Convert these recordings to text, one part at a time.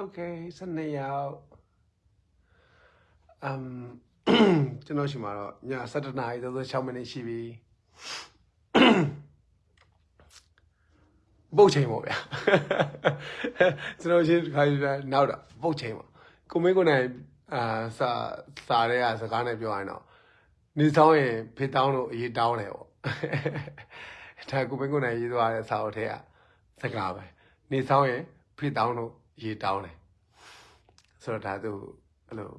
okay 12ရောက်အမ်ကျွန်တော်ရှိမှာတော့ည7:00နာရီ36မိနစ်ရှိပြီပုတ်ချိန်ပေါ့ဗျာကျွန်တော်ရှင်းခါရနောက်တော့ပုတ်ချိန်ပေါ့ကိုမင်းကိုနိုင်အာစာစာတဲ့စကားနဲ့ပြောရရင်တော့နေဆောင်ရင်ဖေတောင်းလို့အရေးတောင်းတယ်ပေါ့ဒါကိုမင်းကိုနိုင်ရေးသွားတဲ့စာအုပ်ထဲကစကားပဲနေဆောင်ရင်ဖေတောင်းလို့ ရေးတောင်းတယ်ဆိုတော့ဒါသူအဲ့လို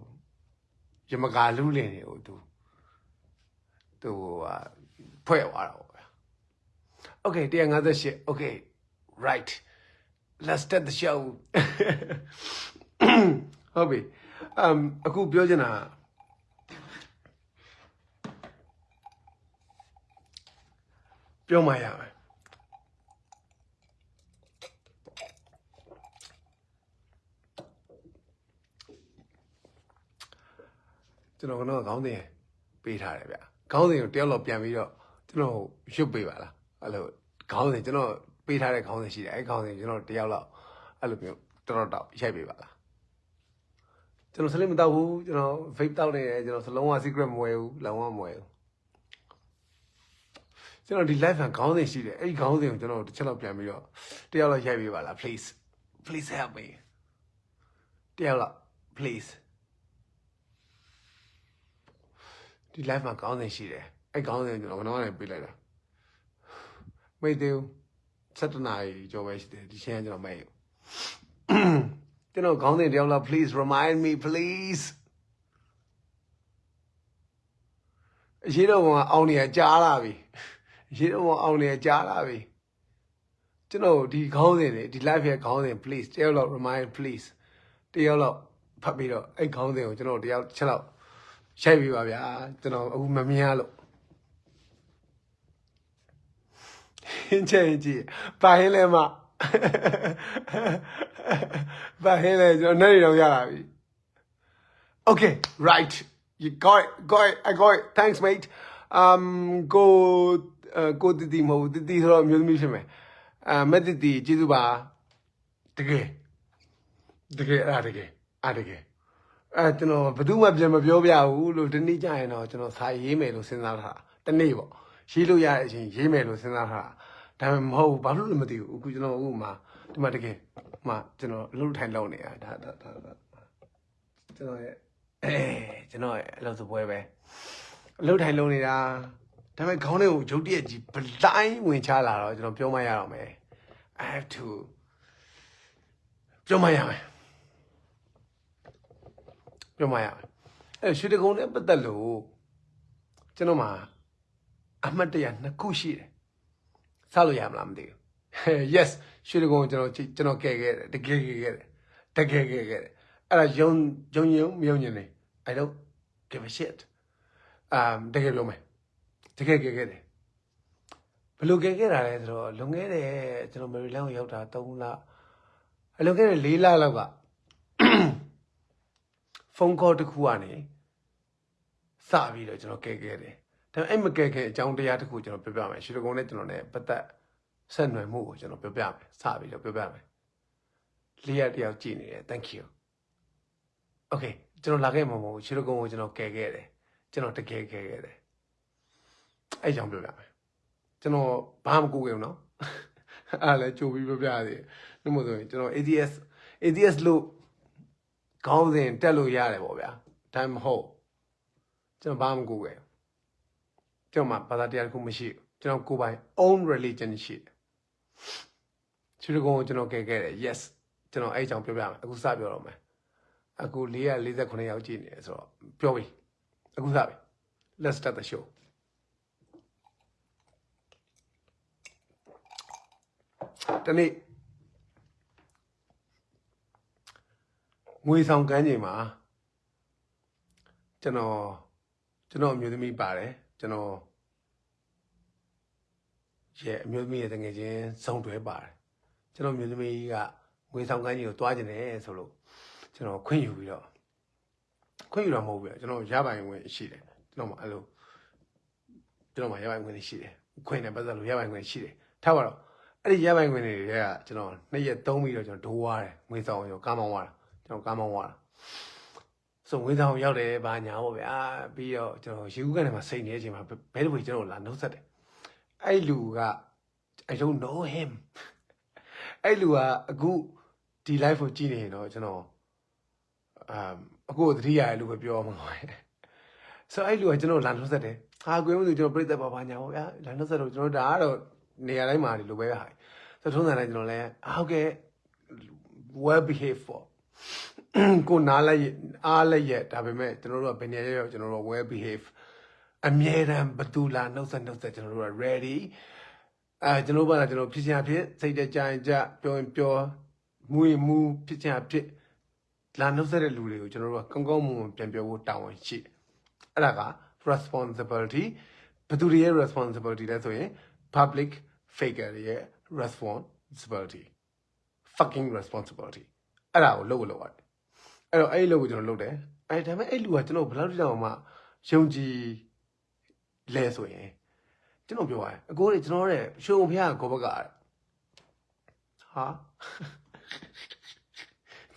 ရမကာလူးလင်နေဟိုသူသူဟာဖွဲ့သွားတာပေါ့ဗျာ Okay 158 Okay right let's start the show ဟုတ်ပြီ um အခုပြောချင်တာပြောမှရမယ် ကျွန်တော်ကတော့ခေါင်းစဉ်ပေးထားတယ်ဗျခေါင်းစဉ်ကိုတယောက်တော့ပြန်ပြီးတော့ကျွန်တော်ရွတ်ပေးပါလားအဲ့လိုခေါင်းစဉ်ကျွန်တော်ပေးထားတဲ့ခေါင်းစဉ်ရှိတယ်အဲ့ခေါင်းစဉ်ကျွန်တော်တယောက်တော့အဲ့လိုမျိုးတော်တော်တော့ရိုက်ပေးပါလားကျွန်တော်စလိမတော့ဘူးကျွန်တော် vape တောက်နေတယ်ကျွန်တော်စလုံးဝ secret မဝယ်ဘူးလုံးဝမဝယ်ဘူးကျွန်တော်ဒီ live ကခေါင်းစဉ်ရှိတယ်အဲ့ဒီခေါင်းစဉ်ကိုကျွန်တော်တစ်ချက်လောက်ပြန်ပြီးတော့တယောက်လောက်ရိုက်ပေးပါလား please please help me တယောက်လောက် please ဒီ live မှာခေါင်းစဉ်ရှိတယ်အဲ့ခေါင်းစဉ်ကိုကျွန်တော်ကတော့လည်းပေးလိုက်တာမိတ်သေးဘူး7နာရီကျော်ပဲရှိတယ်ဒီချင်းကကျွန်တော်မဲ့ကျွန်တော်ခေါင်းစဉ်တယောက်လောက် please remind me please အရေးတော့ကအောင်နေရကြားလာပြီအရေးတော့အောင်နေရကြားလာပြီကျွန်တော်ဒီခေါင်းစဉ်တွေဒီ live ရဲ့ခေါင်းစဉ် please တယောက်လောက် remind please တယောက်လောက်ဖတ်ပြီးတော့အဲ့ခေါင်းစဉ်ကိုကျွန်တော်တယောက်ချက်လောက် ရိုက်ပြီးပါဗျာကျွန်တော်အခုမမြင်ရလို့ဟင်းချင်းကြည့်ပါဟင်းလဲမပါဟင်းလဲကျွန်တော်နဲ့နေတော့ရလာပြီ Okay right you got it got it I got it thanks mate um go uh, go တတိမဟုတ်တတိဆိုတော့အမျိုးသမီးဖြစ်မယ်အာမက်တတိကျေးဇူးပါတကယ်တကယ်အားတကယ်အားတကယ် အဲကျွန်တော်ဘယ်သူမှပြန်မပြောပြဘူးလို့ဒီနေ့ကျရင်တော့ကျွန်တော်စာရေးမယ်လို့စဉ်းစားထားတာတနေ့ပေါ့ရေးလို့ရတဲ့အချိန်ရေးမယ်လို့စဉ်းစားထားတာဒါပေမဲ့မဟုတ်ဘူးဘာလို့လဲမသိဘူးအခုကျွန်တော်အခုမှဒီမှာတကယ်မှကျွန်တော်အလုပ်ထိုင်လုပ်နေတာဒါဒါဒါဒါကျွန်တော်ရဲ့အဲကျွန်တော်ရဲ့အလုပ်စပွဲပဲအလုပ်ထိုင်လုပ်နေတာဒါပေမဲ့ခေါင်းထဲကိုရုတ်တရက်ကြီးဘလိုင်းဝင်ချလာတော့ကျွန်တော်ပြောမရတော့မယ် I have to ပြောမရမယ် ပြောမရမယ်အဲရွှေတကုံနဲ့ပတ်သက်လို့ကျွန်တော်မှာအမှတ်တရနှစ်ခုရှိတယ်စလို့ရမလားမသိဘူး yes ရွှေတကုံကျွန်တော်ကျွန်တော်ကဲခဲ့တယ်တကယ်ကဲခဲ့တယ်တကယ်ကဲခဲ့တယ်အဲ့ဒါယုံယုံယုံမြုံညင်နေ I don't give a shit um တကယ်ပြောမယ်တကယ်ကဲခဲ့တယ်ဘယ်လိုကဲခဲ့တာလဲဆိုတော့လွန်ခဲ့တဲ့ကျွန်တော်မေရီလန်းကိုရောက်တာ3လအလွန်ခဲ့တဲ့4လလောက်ကဖုုန်းခေါ်တစ်ခုကနေစပြီးတော့ကျွန်တော်ကဲခဲ့တယ်ဒါပေမဲ့အဲ့မကဲခဲ့အကြောင်းတရားတစ်ခုကျွန်တော်ပြောပြမယ်ရှီလကုံနဲ့ကျွန်တော်နဲ့ပတ်သက်ဆက်နွယ်မှုကိုကျွန်တော်ပြောပြမယ်စပြီးတော့ပြောပြမယ်လျှက်တယောက်ကြည့်နေတယ် thank you okay ကျွန်တော်လာခဲ့မှာမဟုတ်ဘူးရှီလကုံကိုကျွန်တော်ကဲခဲ့တယ်ကျွန်တော်တကယ်ကဲခဲ့တယ်အဲ့ကြောင့်ပြောပြမယ်ကျွန်တော်ဘာမှကိုယ်ကြုံနော်အဲ့ဒါလည်းကြိုပြီးပြောပြသေးတယ်ဒီမို့ဆိုရင်ကျွန်တော် ADS ADS လို့ ခေါင်းစဉ်တက်လို့ရတယ်ပေါ့ဗျာဒါမှမဟုတ်ကျွန်တော်ဘာမှမကူခဲ့ဘူးကျွန်တော်မှဘာသာတရားတစ်ခုမရှိဘူးကျွန်တော်ကိုယ်ပိုင် own religion ရှိတယ်ချီရကုံကိုကျွန်တော်ကဲခဲ့တယ် yes ကျွန်တော်အဲ့အကြောင်းပြောပြမယ်အခုစပြောတော့မယ်အခု449ယောက်ကြည့်နေတယ်ဆိုတော့ပြောပြီအခုစပြီ let's start the show တနေ့ ငွေဆောင်ကမ်းချိန်မှာကျွန်တော်ကျွန်တော်အမျိုးသမီးပါတယ်ကျွန်တော်ရဲ့အမျိုးသမီးရဲ့တငယ်ချင်းစုံတွဲပါတယ်ကျွန်တော်အမျိုးသမီးကငွေဆောင်ကမ်းချိန်ကိုတွားကျင်တယ်ဆိုလို့ကျွန်တော်ခွင့်ယူပြီးတော့ခွင့်ယူတော့မဟုတ်ဘူးကျွန်တော်ရပိုင်ဝင်ရှိတယ်ကျွန်တော်မှအဲ့လိုကျွန်တော်မှရပိုင်ဝင်ရှိတယ်ခွင့်နဲ့ပတ်သက်လို့ရပိုင်ဝင်ရှိတယ်ထားပါတော့အဲ့ဒီရပိုင်ခွင့်တွေကကျွန်တော်နှစ်ရက်သုံးပြီးတော့ကျွန်တော်ဒိုးသွားတယ်ငွေဆောင်ရောကားမောင်းသွားတာ ကျွန်တော်ကားမောင်းသွားတာဆိုငွေဆောင်ရောက်တယ်ဘာညာပေါ့ဗျာပြီးတော့ကျွန်တော်ရေဦးကနေမှစိတ်နေတဲ့အချိန်မှာဘဲတပွေကျွန်တော်လာနှုတ်ဆက်တယ်အဲ့လူက I don't know him အဲ့လူကအခုဒီ live ကိုကြည့်နေရင်တော့ကျွန်တော်အမ်အခုသတိရတယ်လို့ပဲပြောမှာပါဆိုအဲ့လူကကျွန်တော်လာနှုတ်ဆက်တယ်ဟာကွေးမလို့ကျွန်တော်ပြိတ္တပါပါညာပေါ့ဗျာလာနှုတ်ဆက်တော့ကျွန်တော်ဒါကတော့နေရာတိုင်းမှာဒီလိုပဲဟာဆိုထုံးစံတိုင်းကျွန်တော်လည်းဟုတ်ကဲ့ well behave for ကိုနားလိုက်အားလိုက်ရဒါပေမဲ့ကျွန်တော်တို့ကဘယ်နေရာရောက်ကျွန်တော်တို့ well behave အမြဲတမ်းဘသူလာနှုတ်ဆက်နှုတ်ဆက်ကျွန်တော်တို့က ready အဲကျွန်တော်ဘာလဲကျွန်တော်ဖြစ်ချင်ဖြစ်စိတ်တကြင်ကြပြောရင်ပြောမူရင်မူဖြစ်ချင်ဖြစ်လာနှုတ်ဆက်တဲ့လူတွေကိုကျွန်တော်တို့ကကောင်းကောင်းမွန်မွန်ပြန်ပြောဖို့တာဝန်ရှိတယ်အဲ့ဒါက responsibility ဘသူတွေရဲ့ responsibility လဲဆိုရင် public figure တွေရဲ့ responsibility fucking responsibility အဲ့ဒါကိုလုပ်လို့ရတယ်အဲ့တော့အဲ့ဒီလုပ်ကိုကျွန်တော်လုပ်တယ်အဲ့ဒါပေမဲ့အဲ့လူကကျွန်တော်ဘယ်လောက်တိတောင်မှယုံကြည်လဲဆိုရင်ကျွန်တော်ပြောရတယ်အကိုတွေကျွန်တော်ရဲ့ရှုံဖះကိုဘကတဲ့ဟာ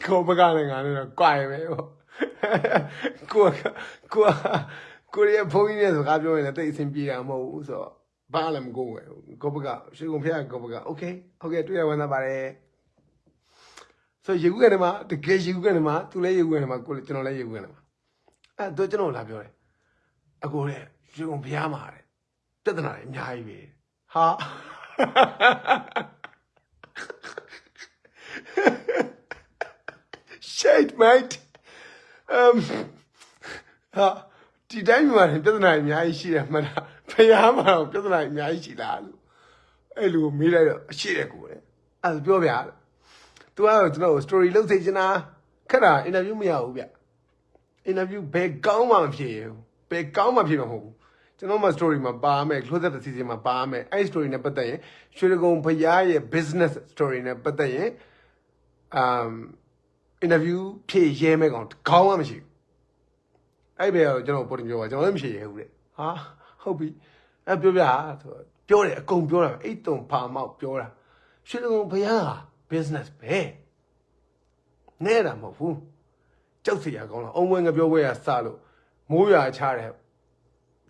ကိုဘကလည်းငါလည်းကွာရပဲဟောကိုကကိုကကိုရဲ့ဘုန်းကြီးနဲ့စကားပြောရင်လည်းတိတ်အဆင်ပြေတာမဟုတ်ဘူးဆိုတော့ဘာလည်းမကိုဝယ်ကိုဘကရှုံဖះကိုဘကโอเคဟုတ်ကဲ့တွေ့ရဝန်သားပါတယ် ဆိုရေကူးကနေမှာတကယ်ရေကူးကနေမှာသူလည်းရေကူးကနေမှာကိုကျွန်တော်လည်းရေကူးကနေမှာအဲ့တော့ကျွန်တော်လာပြောတယ်အကိုတဲ့ရေကုန်ဖျားမှာတဲ့ပြဿနာတွေအများကြီးပဲဟာ shit mate um ဟာဒီတိုင်းမှာပြဿနာတွေအများကြီးရှိတယ်မှန်လားဖျားမှာတော့ပြဿနာတွေအများကြီးရှိလားလို့အဲ့လိုမေးလိုက်တော့အရှိတယ်ကိုတဲ့အဲ့ဒါပြောပြတယ် तू ကတော့ကျွန်တော် story လုပ်စေချင်တာခက်တာ interview မရဘူးဗျ interview ဘယ်ကောင်းမှမဖြစ်ရဘူးဘယ်ကောင်းမှဖြစ်မှာမဟုတ်ဘူးကျွန်တော်မှ story မှာပါမယ် close up season မှာပါမယ်အဲ့ story နဲ့ပတ်သက်ရင်ရွှေကုံဖရားရဲ့ business story နဲ့ပတ်သက်ရင် um interview ဖြည့်ရဲမဲ့ကောင်ခေါင်းမှမရှိဘူးအဲ့ဘယ်ကတော့ကျွန်တော်ပေါ်တင်ပြောပါကျွန်တော်လည်းမရှိရဘူးတဲ့ဟာဟုတ်ပြီအဲ့ပြောပြဆိုတော့ပြောတယ်အကုန်ပြောတာအိတ်တုံဖာမောက်ပြောတာရွှေကုံဖရားဟာ business ပဲနဲတာမဟုတ်ဘူးကြောက်စရာကောင်းလားအုံမွေငပြောပွဲကစလို့မိုးရွာချတဲ့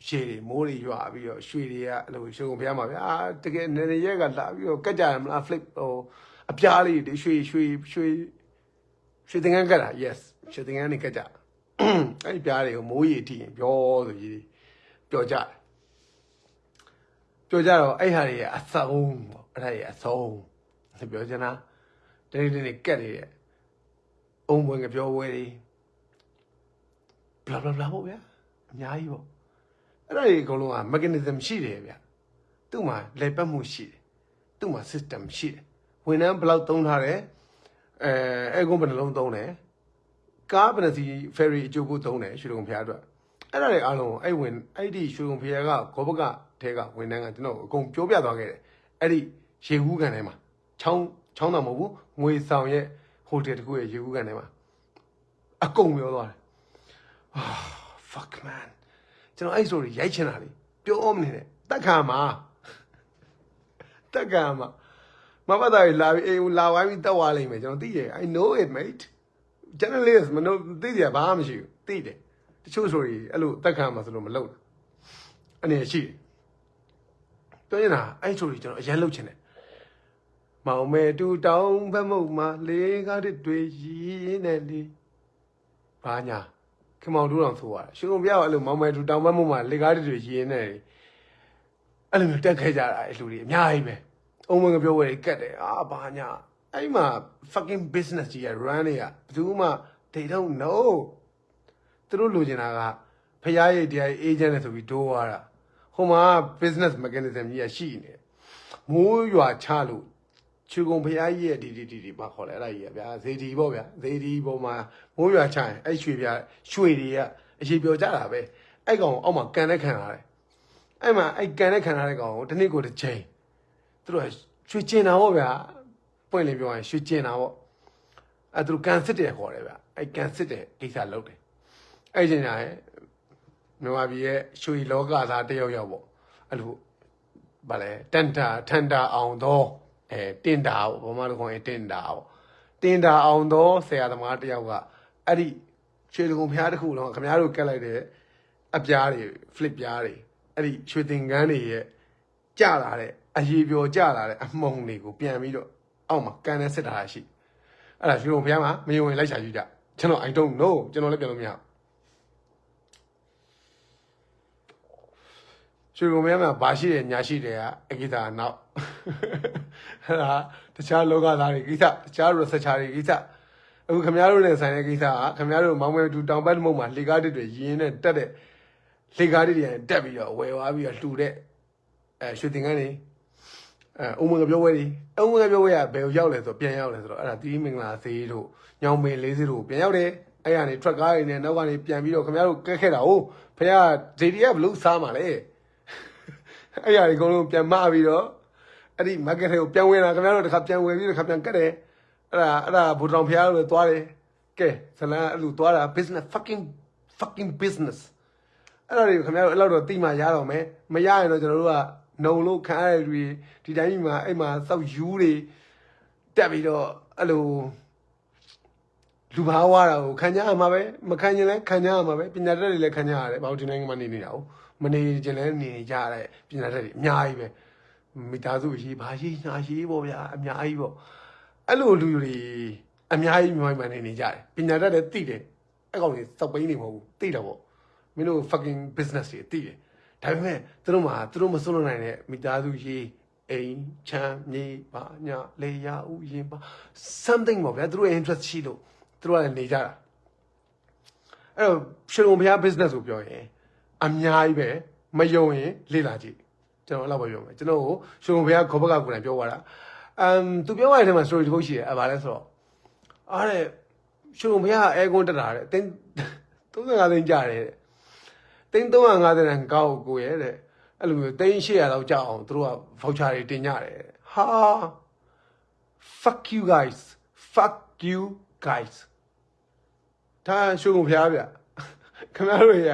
ရှေတွေမိုးတွေရွာပြီးတော့ရွှေတွေကအဲ့လိုရွှေကုန်ဖျားမှာဗျာတကယ်နေနေရက်ကလာပြီးတော့ကတ်ကြရမလား flip ဟိုအပြားလေးတွေရွှေရွှေရွှေရွှေတင်ငန်းကတ်တာ yes ရွှေတင်ငန်းနေကတ်ကြအဲ့ဒီပြားတွေကိုမိုးရီထိရင်ပြောဆိုကြီးပြောကြတယ်ပြောကြတော့အဲ့ဟာတွေကအဆုံးပေါ့အဲ့ဒါတွေအဆုံးပြောချင်တာ တနေ့တနေ့ကတ်နေတဲ့အုံဝင်ကပြောဝဲတွေ blah blah blah ပေါ့ဗျာအများကြီးပေါ့အဲ့ဒါတွေအကုန်လုံးက mechanism ရှိတယ်ဗျာသူ့မှာလေပတ်မှုရှိတယ်သူ့မှာ system ရှိတယ်ဝန်ထမ်းဘယ်လောက်သုံးထားတယ်အဲအဲကုန်းဘယ်နှလုံးသုံးတယ်ကားဘယ်နှစီ ferry အကျိုးကိုသုံးတယ်ရွှေကုံဖျားအတွက်အဲ့ဒါတွေအားလုံးအဲ့ဝင်အဲ့ဒီရွှေကုံဖျားကဂောဘကထဲကဝန်ထမ်းကကျွန်တော်အကုန်ပြောပြသွားခဲ့တယ်အဲ့ဒီရေကူးကန်ထဲမှာချောင်း ချောင်းတော်မဟုတ်ဘူးငွေဆောင်ရဲ့ဟိုတယ်တခုရဲ့ရေကူးကန်ထဲမှာအကုန်ပြောသွားတယ် ah fuck man ကျွန်တော်အဲ့ story ရိုက်ချင်တာလေပြောမနေနဲ့တက်ခါမှာတက်ခါမှာမပတ်တာလာပြီးအေးလာဝိုင်းပြီးတက်သွားလိမ့်မယ်ကျွန်တော်သိတယ် I know it mate journalist မလို့သိတယ်ဘာမှမရှိဘူးသိတယ်တချို့ story အဲ့လိုတက်ခါမှာဆိုလို့မလုပ်တာအနေရှိတယ်ပြောရင်လားအဲ့ story ကျွန်တော်အရင်လုပ်ချင်တယ် မောင်မဲတူတောင်းဘက်မုတ်မှာလေးကားတွေရင်းနေလေဘာညာခင်မောင်တို့တော်ဆိုရတယ်ရှင်ကုန်ပြတော့အဲ့လိုမောင်မဲတူတောင်းဘက်မုတ်မှာလေးကားတွေရင်းနေတယ်အဲ့လိုမျိုးတက်ခဲ့ကြတာအဲ့လူတွေအများကြီးပဲအုံမငပြောဝဲကတ်တယ်အာဘာညာအဲ့မှာ fucking business ကြီးရ run တွေကဘယ်သူမှ they don't know သူတို့လိုချင်တာကဖရားရိတ်တရား agent နဲ့ဆိုပြီးဒိုးသွားတာဟိုမှာ business mechanism ကြီးရရှိနေတယ်မိုးရွာချလို့ ချူကုံဖရားကြီးရဲ့ဒီဒီဒီဒီဘာခေါ်လဲအဲ့ဒါကြီးရဗျာဇေဒီပေါ့ဗျာဇေဒီပေါ်မှာမိုးရွာချရင်အဲ့ရွှေပြရွှေတွေကအရေးပြောကြတာပဲအဲ့ကောင်အောက်မှာကန်တဲ့ခံရတယ်အဲ့မှာအဲ့ကန်တဲ့ခံရတဲ့ကောင်ကိုတစ်နေ့ကိုတစ်ချိန်သူတို့ရွှေကျင်တာပေါ့ဗျာပွင့်လင်းပြောရင်ရွှေကျင်တာပေါ့အဲ့သူတို့ကန်စစ်တယ်ခေါ်တယ်ဗျာအဲ့ကန်စစ်တယ်ကိစ္စလုပ်တယ်အဲ့ကျင်ညာရဲ့မြန်မာပြည်ရဲ့ရွှေလောကသားတယောက်ယောက်ပေါ့အဲ့လိုဗာလဲတန်တာထန်တာအောင်တော့ အဲတင်တာပေါ့ဘာမှလို့ခေါ်ရင်တင်တာပေါ့တင်တာအောင်တော့ဆရာသမားတယောက်ကအဲ့ဒီရွှေတကုံဖျားတစ်ခုလုံးခင်ဗျားတို့ကက်လိုက်တဲ့အပြားတွေ flip ပြားတွေအဲ့ဒီရွှေသင်္ကန်းတွေရဲ့ကြလာတဲ့အရေးပြောကြလာတဲ့အမှုန်တွေကိုပြန်ပြီးတော့အောက်မှာကန်နဲ့စစ်တာရှိအဲ့ဒါရွှေတကုံဖျားမှာမယုံရင်လိုက်ရှာကြည့်ကြကျွန်တော် I don't know ကျွန်တော်လည်းပြန်လို့မရဘူးရွှေကုံမဲမှာဘာရှိတယ်ညာရှိတယ်ကအကိစ္စကနောက် အဲ့ဒါတခြားလောကသားတွေကိစ္စတခြား researcher တွေကိစ္စအခုခင်ဗျားတို့နဲ့ဆိုင်တဲ့ကိစ္စကခင်ဗျားတို့မောင်မဲတူတောင်ပတ်မုံမှာလေကားတစ်တွေရင်းနဲ့တက်တဲ့လေကားတစ်တွေတက်ပြီးတော့ဝယ်သွားပြီးတော့လှူတဲ့အဲရွှေတင်ကန်းတွေအဲအုံမကပြောဝဲတွေအုံမကပြောဝဲကဘယ်ကိုရောက်လဲဆိုတော့ပြန်ရောက်လဲဆိုတော့အဲ့ဒါတီးမင်္ဂလာသေးတို့ညောင်ပင်လေးစီတို့ပြန်ရောက်တယ်အဲ့ရနေ truck ကားတွေနဲ့နောက်ကနေပြန်ပြီးတော့ခင်ဗျားတို့ကက်ခဲ့တာဟုတ်ဖခင်က JD ကဘလို့စားမှာလဲအဲ့ရဒီအကုန်လုံးပြန်မပြီးတော့ အဲ့ဒီ market တွေကိုပြန်ဝင်လာခင်ဗျားတို့တစ်ခါပြန်ဝင်ပြီးတစ်ခါပြန်ကတ်တယ်အဲ့ဒါအဲ့ဒါဘူတောင်ဖျားလို့သွားတယ်ကဲဇလန်အဲ့လိုသွားတာ business fucking fucking business အဲ့ဒါတွေခင်ဗျားတို့အဲ့လောက်တော့တိမှရတော့မယ်မရရင်တော့ကျွန်တော်တို့ကနှုံလို့ခံရတဲ့လူတွေဒီတိုင်းကြီးမှာအဲ့မှာစောက်ယူတွေတက်ပြီးတော့အဲ့လိုလူဘာဝါတာကိုခံကြရမှာပဲမခံရင်လည်းခံကြရမှာပဲပညာတတ်တွေလည်းခံကြရတယ်ဘာလို့ဒီနိုင်ငံမှာနေနေတာဟုတ်မနေခြင်းလည်းနေကြရတဲ့ပညာတတ်တွေအများကြီးပဲ မိသားစုရေးဘာရေးညာရေးပေါ့ဗျာအများကြီးပေါ့အဲ့လိုလူတွေအများကြီးမြန်မာပြည်မှာနေနေကြတယ်ပညာတတ်လည်းသိတယ်အဲ့ကောင်တွေစောက်ပိန်းနေမဟုတ်ဘူးသိတယ်ပေါ့မင်းတို့ fucking business တွေသိတယ်ဒါပေမဲ့သူတို့မှာသူတို့မစွန့်လွတ်နိုင်တဲ့မိသားစုရေးအိမ်ချမ်းမြေပါညာလေယာဥယင်ပါ something ပေါ့ဗျာသူတို့ရဲ့ interest ရှိလို့သူတို့ကလည်းနေကြတာအဲ့တော့ရှင်ကုန်ဘုရား business ကိုပြောရင်အများကြီးပဲမယုံရင်လေ့လာကြည့် ကျွန်တော်အဲ့လောက်ပဲပြောမယ်ကျွန်တော်ကိုရှင်ကုန်ဘုရားခေါ်ဘက်ကကိုယ်တိုင်ပြောသွားတာအမ်သူပြောရတဲ့ထဲမှာ story တစ်ခုရှိတယ်အဲ့ဘာလဲဆိုတော့အားတဲ့ရှင်ကုန်ဘုရားအဲကွန်းတက်တာတဲ့တင်း35သိန်းကြတယ်တဲ့တင်း350တန်ကောက်ကိုရဲ့တဲ့အဲ့လိုမျိုးတင်း800လောက်ကြအောင်သူတို့က voucher တွေတင်ကြတယ်ဟာ fuck you guys fuck you guys ဒါရှုံးဖျားဗျခင်ဗျားတို့ရ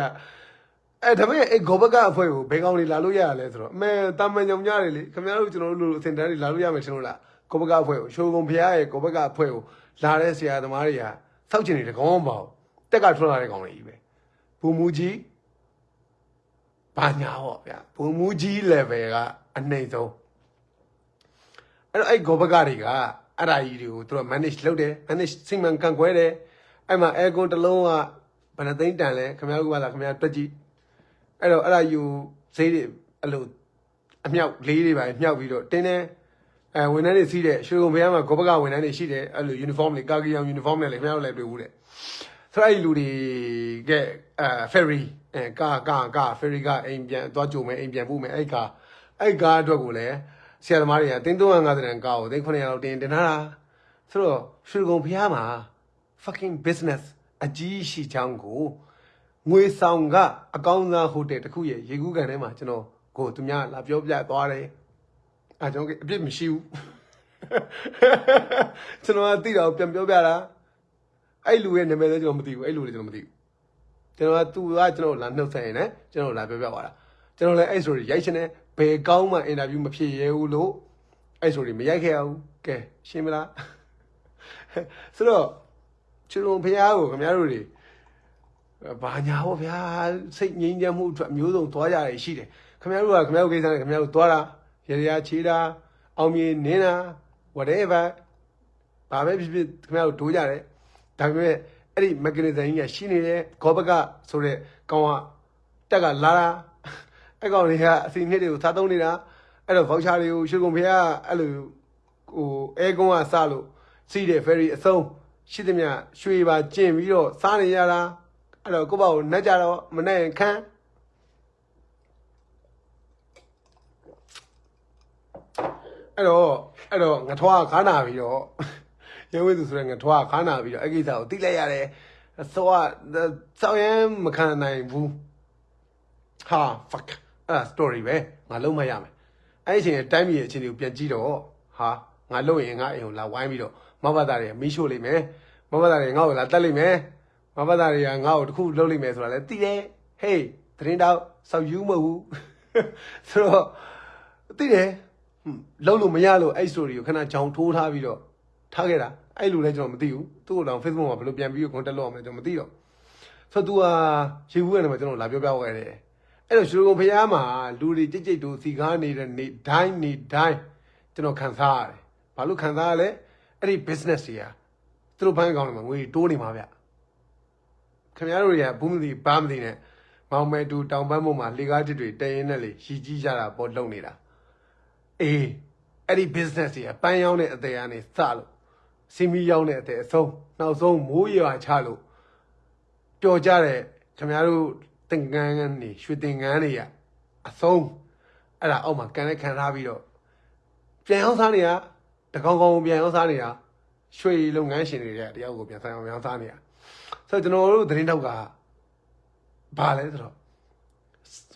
အဲ့ဒါပေမဲ့အဲ့ဂောဘကအဖွဲကိုဘယ်ကောင်တွေလာလို့ရရလဲဆိုတော့အမေတာမန်ညုံညတွေလေခင်ဗျားတို့ကျွန်တော်တို့လိုအစင်တန်းတွေလာလို့ရမယ်ရှင်လို့လားဂောဘကအဖွဲကိုရှုံးကုန်ဖျားရဲ့ဂောဘကအဖွဲကိုလာတဲ့ဆရာသမားတွေကစောက်ကျင်နေတကောင်းမပေါ့တက်ကထွက်လာတဲ့ကောင်တွေကြီးပဲဘူမူကြီးဘာညာဟောဗျဘူမူကြီး level ကအနှိမ့်ဆုံးအဲ့တော့အဲ့ဂောဘကတွေကအဲ့ဒါကြီးတွေကိုသူတို့ manage လုပ်တယ် manage စိတ်မှန်ကန်ခွဲတယ်အဲ့မှာ aircon တစ်လုံးကဘယ်နှသိန်းတန်လဲခင်ဗျားတို့ကလာခင်ဗျားတွက်ကြည့် အဲ့တော့အဲ့ဒါယူဈေးတွေအဲ့လိုအမြောက်လေးတွေပါမြောက်ပြီးတော့တင်းတယ်အဲဝန်ထမ်းတွေစီးတဲ့ရွှေကုန်ဘုရားမှာဂောဘကဝန်ထမ်းတွေရှိတယ်အဲ့လို uniform တွေကာကီယောင် uniform နဲ့လေခင်ဗျားတို့လည်းတွေ့ဘူးတဲ့ဆိုတော့အဲ့လူတွေကအဲ ferry အဲကာကာကာ ferry ကအိမ်ပြန်သွားကြုံမယ်အိမ်ပြန်ပို့မယ်အဲ့ကာအဲ့ကာအတွက်ကိုလည်းဆရာသမားတွေကတင်း350တန်ကာကိုတင်း900လောက်တင်တင်ထားတာဆိုတော့ရွှေကုန်ဘုရားမှာ fucking business အကြီးရှိချောင်းကို ငွေဆောင်ကအကောင်းစားဟိုတယ်တစ်ခုရဲ့ရေကူးကန်ထဲမှာကျွန်တော်ကိုသူများလာပြောပြသွားတယ်အဲကျွန်တော်အပြစ်မရှိဘူးကျွန်တော်ကသိတာကိုပြန်ပြောပြတာအဲ့လူရဲ့နာမည်လည်းကျွန်တော်မသိဘူးအဲ့လူလည်းကျွန်တော်မသိဘူးကျွန်တော်ကသူကကျွန်တော်လာနှုတ်ဆက်ရင်လည်းကျွန်တော်လာပြောပြသွားတာကျွန်တော်လည်းအဲ့ဆိုရိုက်ရှင်နေဘယ်ကောင်းမှအင်တာဗျူးမဖြစ်ရဲဘူးလို့အဲ့ဆိုမရိုက်ခဲ့ရဘူးကဲရှင်းမလားဆိုတော့ချူလုံဖះကိုခင်ဗျားတို့တွေ ဘာညာဟောဗျာစိတ်ငြိမ်းချမ်းမှုအတွက်မျိုးစုံသွားကြရရှိတယ်ခင်ဗျားတို့ကခင်ဗျားတို့ကိစ္စနဲ့ခင်ဗျားတို့သွားတာရေရာချေးတာအောင်မြင်နင်းတာ whatever ဘာပဲဖြစ်ဖြစ်ခင်ဗျားတို့ဒိုးကြတယ်ဒါပေမဲ့အဲ့ဒီ mechanism ကြီးကရှိနေတယ်ဂောဘကဆိုတဲ့ကောင်ကတက်ကလာတာအဲ့ကောင်တွေကအစီနှစ်တွေကိုသာသုံးနေတာအဲ့တော့ voucher တွေကိုရွှေကုန်ဖေကအဲ့လိုဟိုအဲကွန်းကစလို့စီးတဲ့ ferry အဆုံးရှိသမျှရွှေပါကျင်ပြီးတော့စားနေရတာ အဲ့တော့ကိုယ့်ဘာကိုနှက်ကြတော့မနှက်ရင်ခန်းအဲ့တော့အဲ့တော့ငထွားခါနာပြီးတော့ရုံးဝိသူဆိုတဲ့ငထွားခါနာပြီးတော့အဲ့ကိစ္စကိုသိလိုက်ရတယ်ဆိုတော့စောင်းရင်မခံနိုင်ဘူးဟာ fuck အဲ့ဒါ story ပဲငါလုံးမရမယ်အဲ့ဒီအချိန်တိုင်းပြည်ရဲ့အချိန်ကိုပြန်ကြည့်တော့ဟာငါလုံးရင်ငါအိမ်ကိုလာဝိုင်းပြီးတော့မဘသားတွေမီးရှို့လိမ့်မယ်မဘသားတွေငါ့ကိုလာတက်လိမ့်မယ် မဘသားတွေကငါ့ကိုတခုလုပ်လိမ့်မယ်ဆိုတာလည်းသိတယ်ဟေးသတင်းတော့စောက်ယူမဟုတ်ဘူးဆိုတော့သိတယ်ဟွန်းလုံးလို့မရလို့အဲ့ story ကိုခဏချောင်းထိုးထားပြီးတော့ထားခဲ့တာအဲ့လူလည်းကျွန်တော်မသိဘူးသူ့ကိုတော့ Facebook မှာဘယ်လိုပြန်ပြီး contact လုပ်အောင်လဲကျွန်တော်မသိတော့ဆိုတော့ तू ဟာရေဘူးကနေမှာကျွန်တော်လာပြောပြခဲ့တယ်အဲ့တော့ရွှေကုံဖျားမှာလူတွေကြိတ်ကြိတ်တို့စီကားနေတဲ့နေတိုင်းနေတိုင်းကျွန်တော်ခံစားရတယ်ဘာလို့ခံစားရလဲအဲ့ဒီ business တွေကသူတို့ဘဏ်အကောင့်တွေမှာငွေတိုးနေမှာဗျ ခင်ဗျားတို့တွေကဘူးမသိဘာမသိနဲ့မောင်မဲတူတောင်ပန်းမို့မှာလေကားတစ်တွေတရင်နဲ့လေရီကြီးကြတာပေါ်လုံနေတာအေးအဲ့ဒီ business တွေကပန်းရောင်းတဲ့အသေးအနေစလို့စီမီရောင်းတဲ့အသေးအဆုံးနောက်ဆုံးမိုးရွာချလို့ပျော်ကြတဲ့ခင်ဗျားတို့တင်ကန်းကနေရွှေတင်ကန်းတွေရအဆုံးအဲ့ဒါအောက်မှာကန်နဲ့ခံထားပြီးတော့ပြန်ရောင်းစားနေတာတကောင်ကောင်ပြန်ရောင်းစားနေတာရွှေလုပ်ငန်းရှင်တွေတဲ့တယောက်ကိုပြန်ဆိုင်အောင်ရောင်းစားနေတာ ဆိုတော့ကျွန်တော်တို့သတင်းတောက်ကဘာလဲဆိုတော့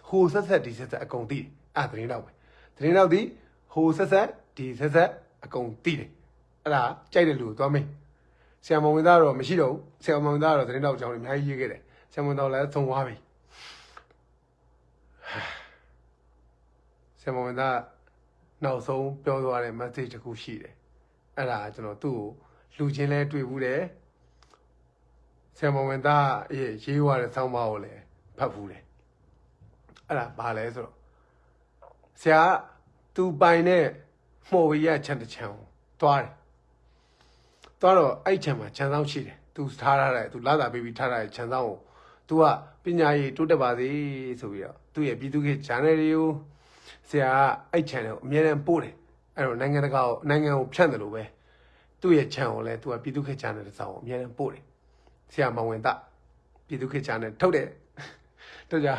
ဟိုဆက်ဆက်ဒီဆက်ဆက်အကုန်သိတယ်အဲ့ဒါသတင်းတောက်ပဲသတင်းတောက်ဒီဟိုဆက်ဆက်ဒီဆက်ဆက်အကုန်တိတယ်အဲ့ဒါကြိုက်တဲ့လူကိုသွားမေးဆရာမဝင်သားတော့မရှိတော့ဘူးဆရာမဝင်သားတော့သတင်းတော့အကြောင်းတွေအများကြီးရေးခဲ့တယ်ဆရာမဝင်သားလည်းသုံးသွားပြီဆရာမဝင်သားနောက်ဆုံးပြောသွားတဲ့ message တစ်ခုရှိတယ်အဲ့ဒါကျွန်တော်သူ့ကိုလူချင်းလဲတွေ့ဘူးတယ် ဆရာမဝင်သားရဲ့ရေးွားတဲ့ဆောင်းပါးကိုလည်းဖတ်ဘူးတယ်အဲ့ဒါဘာလဲဆိုတော့ဆရာသူပိုင်တဲ့မှော်ဝေရခြံတစ်ခြံကိုသွားတယ်သွားတော့အဲ့ခြံမှာခြံဆောင်ရှိတယ်သူထားထားတဲ့သူလာတာပေးပြီးထားထားတဲ့ခြံဆောင်ကို तू ကပညာရေးတိုးတက်ပါစေဆိုပြီးတော့သူ့ရဲ့ပြည်သူ့ခေတ်ဂျာနယ်တွေကိုဆရာကအဲ့ခြံတွေကိုအမြဲတမ်းပို့တယ်အဲ့တော့နိုင်ငံတကာကိုနိုင်ငံကိုဖြန့်တယ်လို့ပဲသူ့ရဲ့ခြံကိုလည်း तू ကပြည်သူ့ခေတ်ဂျာနယ်တစ်စောင်ကိုအမြဲတမ်းပို့တယ် ဆရာမောင်ဝင်သားပြည်သူ့ခေတ် channel ထုတ်တယ်။တို့ကြ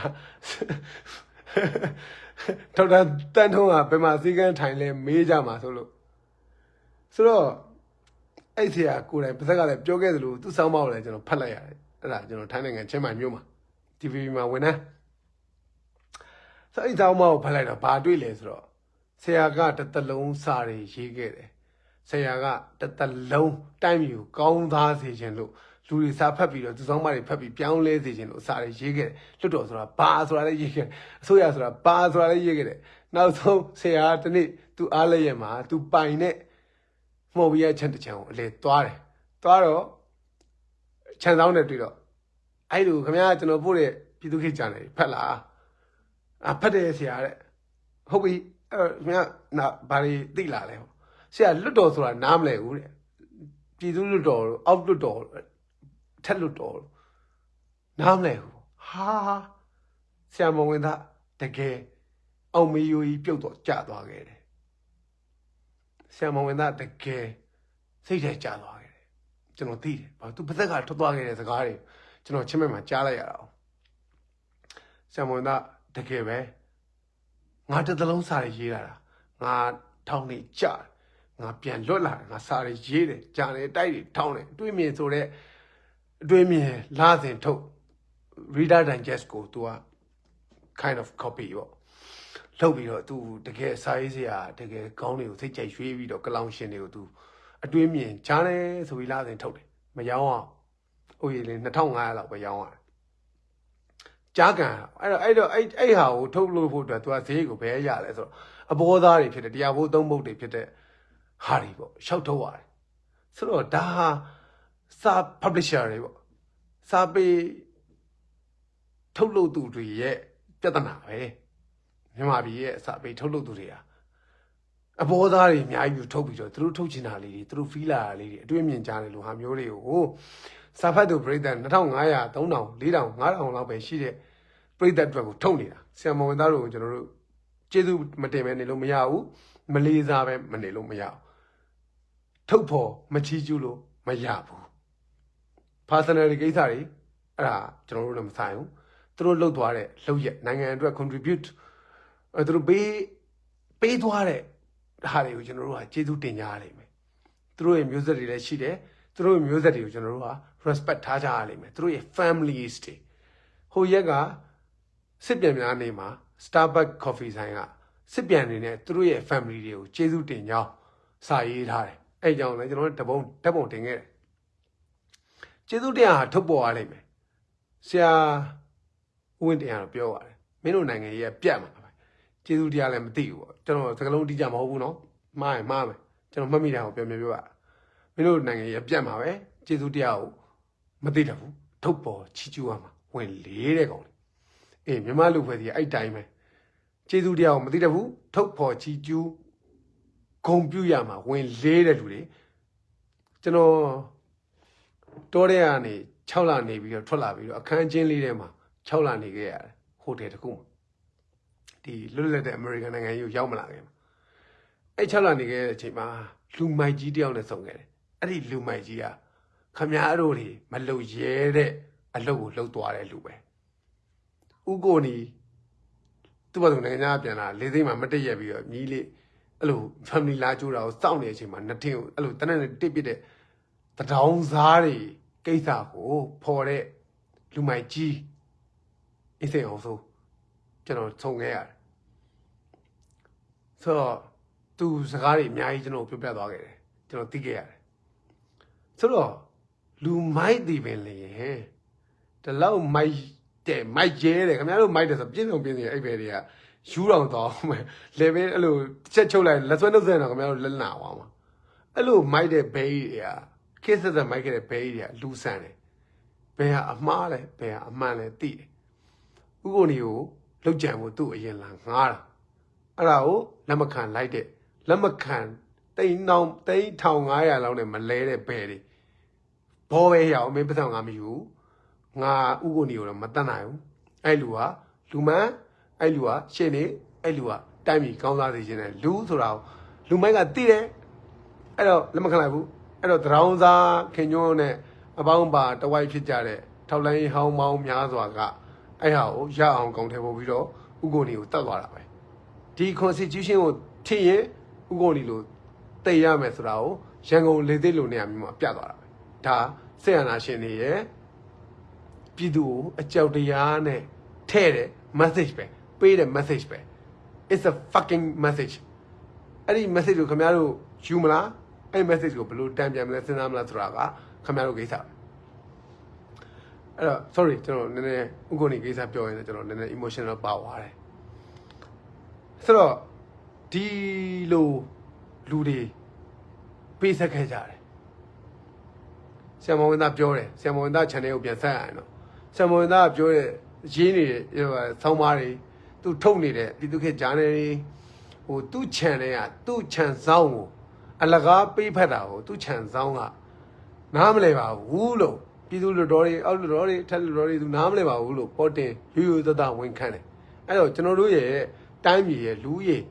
ဒေါက်တာတန်းထုံးကဘယ်မှာစီကန်းထိုင်လဲမေးကြမှာဆိုလို့ဆိုတော့အဲ့ဆရာကိုယ်တိုင်ပါဇက်ကလည်းပြောခဲ့သလိုသူ့ဆောင်းပါးကိုလည်းကျွန်တော်ဖတ်လိုက်ရတယ်အဲ့ဒါကျွန်တော်ထိုင်းနိုင်ငံချင်းမိုင်မြို့မှာ TVB မှာဝင်နေဆိုအဲ့ဆောင်းပါးကိုဖတ်လိုက်တော့ဘာတွေ့လဲဆိုတော့ဆရာကတစ်သက်လုံးစာတွေရေးခဲ့တယ်ဆရာကတစ်သက်လုံးတိုင်းပြည်ကိုကောင်းသားစေခြင်းလို့ လူတွေစာဖတ်ပြီးတော့သူဆောင်မတွေဖတ်ပြီးပြောင်းလဲစေခြင်းလို့စာတွေရေးခဲ့တယ်လွတ်တော်ဆိုတာဘာဆိုတာလည်းရေးခဲ့တယ်အစိုးရဆိုတာဘာဆိုတာလည်းရေးခဲ့တယ်နောက်ဆုံးဆရာကဒီနေ့သူအားလည်းရမှာသူပိုင်တဲ့မော်ဘီယာချန်တချန်ကိုအလေသွားတယ်သွားတော့ခြံဆောင်နဲ့တွေ့တော့အဲ့လိုခင်ဗျားကျွန်တော်ပို့တဲ့ပြည်သူခေတ်ကြံတယ်ဖတ်လားအဖတ်တယ်ဆရာတဲ့ဟုတ်ပြီအဲ့ခင်ဗျားနာဘာတွေသိလာလဲဆရာလွတ်တော်ဆိုတာနားမလဲဘူးတဲ့ပြည်သူလွတ်တော်အောက်လွတ်တော် ထက်လွတ်တော်နားမလဲဘူးဟာဆရာမဝင်သားတကယ်အောင်မေယိုကြီးပြုတ်တော့ကြာသွားခဲ့တယ်ဆရာမဝင်သားတကယ်စိတ်ထဲကြာသွားခဲ့တယ်ကျွန်တော်သိတယ်ဘာသူပါသက်ကထွက်သွားခဲ့တဲ့စကားတွေကျွန်တော်ချင်းမဲ့မှာကြားလိုက်ရတာအောင်ဆရာမဝင်သားတကယ်ပဲငါတစ်သလုံးစာရေးလာတာငါထောင်းနေကြာငါပြန်လွတ်လာတယ်ငါစာရေးရေးတယ်ကြာတယ်တိုက်တယ်ထောင်းတယ်တွေးမြင်ဆိုတဲ့ အတွင်းမြင်လာစဉ်ထုတ် reader digest ကို तू က kind of copy ပေါ့လုပ်ပြီးတော့ तू တကယ်စာရေးစရာတကယ်ကောင်းတွေကိုစိတ်ကြိုက်ရွှေ့ပြီးတော့ကလောင်ရှင်တွေကို तू အတွင်းမြင်ကြားတယ်ဆိုပြီးလာစဉ်ထုတ်တယ်မရောအောင်ဥယျာဉ်လေး2500လောက်ပဲရောင်းရတယ်ကြားကန်အဲ့တော့အဲ့တော့အဲ့အဲ့ဟာကိုထုတ်လို့ဖို့အတွက် तू ကဈေးကိုဘယ်ရလဲဆိုတော့အဘောသားတွေဖြစ်တဲ့တရားဘိုးသုံးဘုတ်တွေဖြစ်တဲ့ဟာတွေပေါ့ရှောက်ထုတ်ရတယ်ဆိုတော့ဒါဟာ စာ publisher တွေပေါ့စာပေထုတ်လုပ်သူတွေရဲ့ပြဿနာပဲမြန်မာပြည်ရဲ့စာပေထုတ်လုပ်သူတွေဟာအဘောသားတွေအများကြီးထုတ်ပြီးတော့သူတို့ထုတ်ချင်တာလေးတွေသူတို့ဖီးလာတာလေးတွေအတွင်းမြင်ကြတယ်လို့ဟာမျိုးတွေကိုစာဖတ်သူပြည်သက်2500 3000 4000 5000လောက်ပဲရှိတဲ့ပြည်သက်အတွက်ကိုထုတ်နေတာဆရာမဝင်သားတို့ကိုကျွန်တော်တို့ကျေးဇူးမတင်ပဲနေလို့မရဘူးမလေးစားပဲမနေလို့မရဘူးထုတ်ဖို့မချီးကျူးလို့မရဘူး personal ကိစ္စတွေအဲ့ဒါကျွန်တော်တို့လည်းမဆိုင်ဘူးသူတို့လှုပ်သွားတဲ့လှုပ်ရက်နိုင်ငံအတွက် contribute အဲသူတို့ပေးပေးသွားတဲ့ဟာတွေကိုကျွန်တော်တို့ကကျေးဇူးတင်ကြရလိမ့်မယ်သူတို့ရဲ့မျိုးဆက်တွေလည်းရှိတယ်သူတို့ရဲ့မျိုးဆက်တွေကိုကျွန်တော်တို့က respect ထားကြရလိမ့်မယ်သူတို့ရဲ့ families တွေဟိုရက်ကစစ်ပြန်များနေမှာ Starbucks coffee ဆိုင်ကစစ်ပြန်နေနဲ့သူတို့ရဲ့ family တွေကိုကျေးဇူးတင်ကြောင်းစာရေးထားတယ်အဲ့ကြောင့်လည်းကျွန်တော်တို့တပုံဓာတ်ပုံတင်ခဲ့တယ် ကျေးဇူးတရားဟာထုတ်ပေါ်ရလိမ့်မယ်ဆရာဦးဝင်းတရားတော့ပြောပါတယ်မင်းတို့နိုင်ငံကြီးကပြတ်မှာပဲကျေးဇူးတရားလည်းမသိဘူးပေါ့ကျွန်တော်စကလုံးအတိအကျမဟုတ်ဘူးနော်မှားရင်မှားမယ်ကျွန်တော်မှတ်မိတာကိုပြောပြပြပါမင်းတို့နိုင်ငံရေးအပြတ်မှာပဲကျေးဇူးတရားကိုမသိတတ်ဘူးထုတ်ပေါ်ချီးကျူးရမှာဝင်လေးတဲ့ကောင်လေအေးမြန်မာလူဖွဲ့စီအဲ့တိုင်းပဲကျေးဇူးတရားကိုမသိတတ်ဘူးထုတ်ပေါ်ချီးကျူးဂုံပြူရမှာဝင်လေးတဲ့လူတွေကျွန်တော် တောထဲကနေ6လနေပြီးတော့ထွက်လာပြီးတော့အခန်းချင်းလေးထဲမှာ6လနေခဲ့ရတယ်ဟိုတယ်တစ်ခုမှာဒီလွတ်လပ်တဲ့အမေရိကန်နိုင်ငံကြီးကိုရောက်မလာခင်မှာအဲ့6လနေခဲ့တဲ့အချိန်မှာလူမိုက်ကြီးတယောက်နဲ့ဆုံခဲ့တယ်အဲ့ဒီလူမိုက်ကြီးကခမားတို့တွေမလုံရဲတဲ့အလုပ်ကိုလုပ်သွားတဲ့လူပဲဥကိုနီသူ့ဘာသူနိုင်ငံသားပြန်လာလေးသိမ်းမှာမတက်ရက်ပြီးတော့မြည်လေးအဲ့လို family လာကြိုးတာကိုစောင့်နေတဲ့အချိန်မှာနှစ်ထင်းကိုအဲ့လိုတနက်နဲ့တစ်ပစ်တဲ့ တဒေါင်းစားတွေကိစ္စကိုဖော်တဲ့လူမိုက်ကြီးအစ်စေအောင်ဆိုကျွန်တော်ခြုံခဲ့ရတယ်ဆိုတော့သူစကားတွေအများကြီးကျွန်တော်ပြောပြသွားခဲ့တယ်ကျွန်တော်သိခဲ့ရတယ်ဆိုတော့လူမိုက်တည်ပင်လေဒီလောက်မိုက်တဲ့မိုက်ကျဲတယ်ခင်ဗျားတို့မိုက်တယ်ဆိုပြင်းစုံပြင်းစီအဲ့ဘယ်တွေကယူတော်တော့မယ်လေပဲအဲ့လိုချက်ချုပ်လိုက်လက်ဆွဲနှုတ်ဆက်တော့ခင်ဗျားတို့လက်နာသွားမှာအဲ့လိုမိုက်တဲ့ဘေးတွေက ခစ်ဆက်ဆက်မိုက်ခဲ့တဲ့ဘေးတွေကလူဆန်တယ်ဘယ်ဟာအမှားလဲဘယ်ဟာအမှန်လဲသိတယ်ဥက္ကိုနီကိုလောက်ကြံဖို့သူ့အရင်လာငားတာအဲ့ဒါကိုလက်မခံလိုက်တဲ့လက်မခံတိန်နောင်တိန်1500လောက်နဲ့မလဲတဲ့ဘဲတွေဘောပဲရအောင်မင်းပတ်စံငါမယူငါဥက္ကိုနီကိုတော့မတတ်နိုင်ဘူးအဲ့လူကလူမန်းအဲ့လူကရှင်းနေအဲ့လူကတိုင်းပြည်ကောင်းစားစေခြင်းနဲ့လူဆိုတာကိုလူမိုက်ကသိတယ်အဲ့တော့လက်မခံလိုက်ဘူး အဲ့တော့တရောင်းစားခင်ညွန်းနဲ့အပေါင်းပါတဝိုက်ဖြစ်ကြတဲ့ထောက်လိုင်းဟောင်းမောင်းများစွာကအဲ့ဟာကိုရအောင်ကောင်းထဲပို့ပြီးတော့ဥက္ကိုနီကိုတတ်သွားတာပဲဒီ constitution ကိုထည့်ရင်ဥက္ကိုနီလိုတည်ရမယ်ဆိုတာကိုရန်ကုန်လေသိလိုနေရာမျိုးမှာပြသွားတာပဲဒါဆက်ရနာရှင်တွေရဲ့ပြည်သူကိုအကြောက်တရားနဲ့ထဲ့တဲ့ message ပဲပေးတဲ့ message ပဲ it's a fucking message အဲ့ဒီ message ကိုခင်ဗျားတို့ယူမလား အဲ့ဒီ message ကိုဘယ်လိုတန်ပြန်မလဲစဉ်းစားမလားဆိုတာကခင်ဗျားတို့ကိစ္စပဲအဲ့တော့ sorry ကျွန်တော်နည်းနည်းဥက္ကိုနေကိစ္စပြောရင်လည်းကျွန်တော်နည်းနည်း emotional ပါသွားတယ်ဆိုတော့ဒီလိုလူတွေပေးဆက်ခဲ့ကြတယ်ဆရာမဝင်သားပြောတယ်ဆရာမဝင်သား channel ကိုပြန်ဆက်ရအောင်နော်ဆရာမဝင်သားကပြောတဲ့ရေးနေတဲ့ဆောင်းပါးတွေသူထုတ်နေတဲ့ပြည်သူခေတ်ဂျာနယ်တွေဟိုသူ့ channel ကသူ့ channel ဆောင်းကို အလကားပေးဖက်တာကိုသူ့ channel ဆောင်းကနားမလဲပါဘူးလို့ပြည်သူလူတော်တွေအောက်လူတော်တွေထက်လူတော်တွေသူနားမလဲပါဘူးလို့ပေါ်တင်ယူယူသသဝင်ခန့်တယ်အဲ့တော့ကျွန်တော်တို့ရဲ့တိုင်းပြည်ရဲ့လူကြီး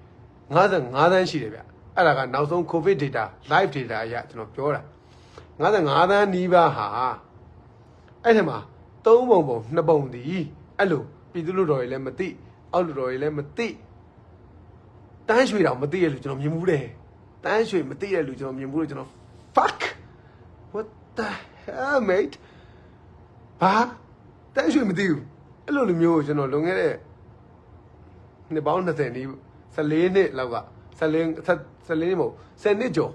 55သန်းရှိတယ်ဗျအဲ့ဒါကနောက်ဆုံး covid data live data အရကျွန်တော်ပြောတာ55သန်းနီးပါးဟာအဲ့ထက်မှာသုံးပုံပုံနှစ်ပုံတည်အဲ့လိုပြည်သူလူတော်တွေလည်းမသိအောက်လူတော်တွေလည်းမသိတန်းရွှေတောင်မသိရလို့ကျွန်တော်မြင်မှုတယ် တန်းရွှေမသိရလို့ကျွန်တော်မြင်မှုလို့ကျွန်တော် fuck what the hell mate ဘာတန်းရွှေမသိဘူးအဲ့လိုလိုမျိုးကိုကျွန်တော်လွန်ခဲ့တဲ့နှစ်ပေါင်း20နီး14နှစ်လောက်က14 14နှစ်မဟုတ်10နှစ်ကျော်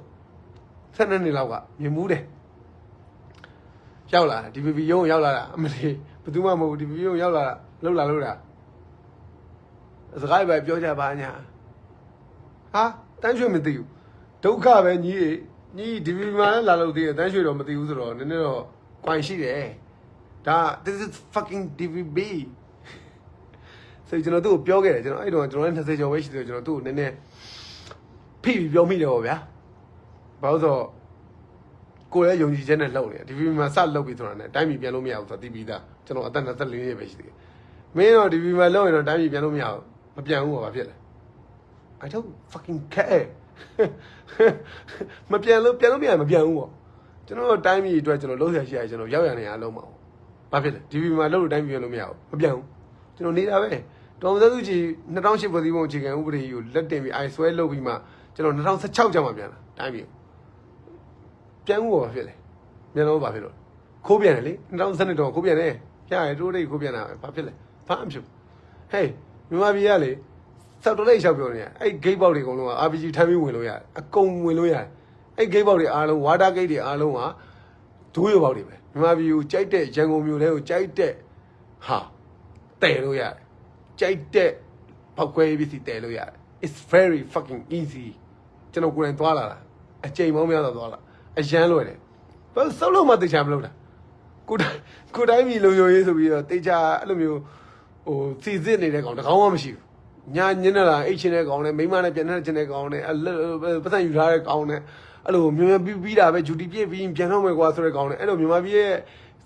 12နှစ်လောက်ကမြင်မှုတယ်ရောက်လာဒီ VV ရုံးရောက်လာတာအမလေးဘယ်သူမှမဟုတ်ဒီ VV ရုံးရောက်လာတာလှုပ်လာလို့တာစကားပဲပြောကြပါညာဟာတန်းရွှေမသိဘူး ဒုက္ခပဲညီညီဒီ VV မှာလည်းလာလို့သေးတယ်တန်းရွှေတော့မသိဘူးဆိုတော့နည်းနည်းတော့ quite ရှိတယ်ဒါ this is fucking DVB ဆိုကျွန်တော်သူ့ကိုပြောခဲ့တယ်ကျွန်တော်အဲ့တော့ကျွန်တော်လည်း20ကျော်ပဲရှိတယ်ကျွန်တော်သူ့ကိုနည်းနည်းဖိပြီးပြောမိတယ်ပေါ့ဗျာဘာလို့ဆိုတော့ကိုယ်ရဲ့ယုံကြည်ချက်နဲ့လှုပ်နေတယ်ဒီဗီမှာစလှုပ်ပြီးဆိုတာနဲ့တိုင်းပြည်ပြန်လို့မရဘူးဆိုတာသိပြီးသားကျွန်တော်အသက်24နှစ်ပဲရှိသေးတယ်မင်းတော့ဒီဗီမှာလှုပ်ရင်တော့တိုင်းပြည်ပြန်လို့မရဘူးမပြန်ဘူးဘာဖြစ်လဲ I don't fucking care မပြန်လို့ပြန်လို့မရမပြန်ဘူးပေါ့ကျွန်တော်တိုင်းပြည်အတွက်ကျွန်တော်လှုပ်ရရှိရကျွန်တော်ရောက်ရနေရလုံးမအောင်ဘာဖြစ်လဲဒီဗီမှာလှုပ်လို့တိုင်းပြည်ပြန်လို့မရဘူးမပြန်ဘူးကျွန်တော်နေတာပဲတော်မသစုကြီး2008ဖွဲ့စည်းပုံအခြေခံဥပဒေကိုလက်တင်ပြီးအိုင်ဆွဲလုပ်ပြီးမှကျွန်တော်2016ကျမှပြန်လာတိုင်းပြည်ပြန်ဦးဘာဖြစ်လဲမြန်တော့ဘာဖြစ်လို့ခိုးပြန်တယ်လေ2012တော့ခိုးပြန်တယ်ဖျားရတိုးတိတ်ခိုးပြန်တာပဲဘာဖြစ်လဲဘာမှမဖြစ်ဟေးမြန်မာပြည်ကလေ စောက်တော်လေးလျှောက်ပြောနေရအဲ့ gate ပေါက်တွေအကုန်လုံးက RPG ထမ်းပြီးဝင်လို့ရတယ်အကုန်ဝင်လို့ရတယ်အဲ့ gate ပေါက်တွေအားလုံး water gate တွေအားလုံးကဒိုးရပေါက်တွေပဲမြန်မာပြည်ကိုကြိုက်တဲ့ရန်ကုန်မြို့ထဲကိုကြိုက်တဲ့ဟာတည်လို့ရတယ်ကြိုက်တဲ့ဘပောက်ခွဲရေးပစ္စည်းတည်လို့ရတယ် it's very fucking easy ကျွန်တော်ကိုယ်တိုင်သွားလာတာအချိန်ပေါင်းများစွာသွားလာအရန်လွယ်တယ်ဘာလို့စောက်လို့မှတေချာမလုပ်တာကိုယ်တိုင်ကိုယ်တိုင်းမီလုံယုံရေးဆိုပြီးတော့တေချာအဲ့လိုမျိုးဟိုစီစစ်နေတဲ့ကောင်တစ်ကောင်မှမရှိဘူး ညာညင်းနေတာအိတ်ချင်းတဲ့ကောင်နဲ့မိန်းမနဲ့ပြန်တဲ့ချင်းတဲ့ကောင်နဲ့အဲ့လိုပတ်စံယူထားတဲ့ကောင်နဲ့အဲ့လိုမြင်မြင်ပြီးပြီးတာပဲဂျူတီပြည့်ပြီးပြန်တော့မယ်ကွာဆိုတဲ့ကောင်နဲ့အဲ့လိုမြန်မာပြည်ရဲ့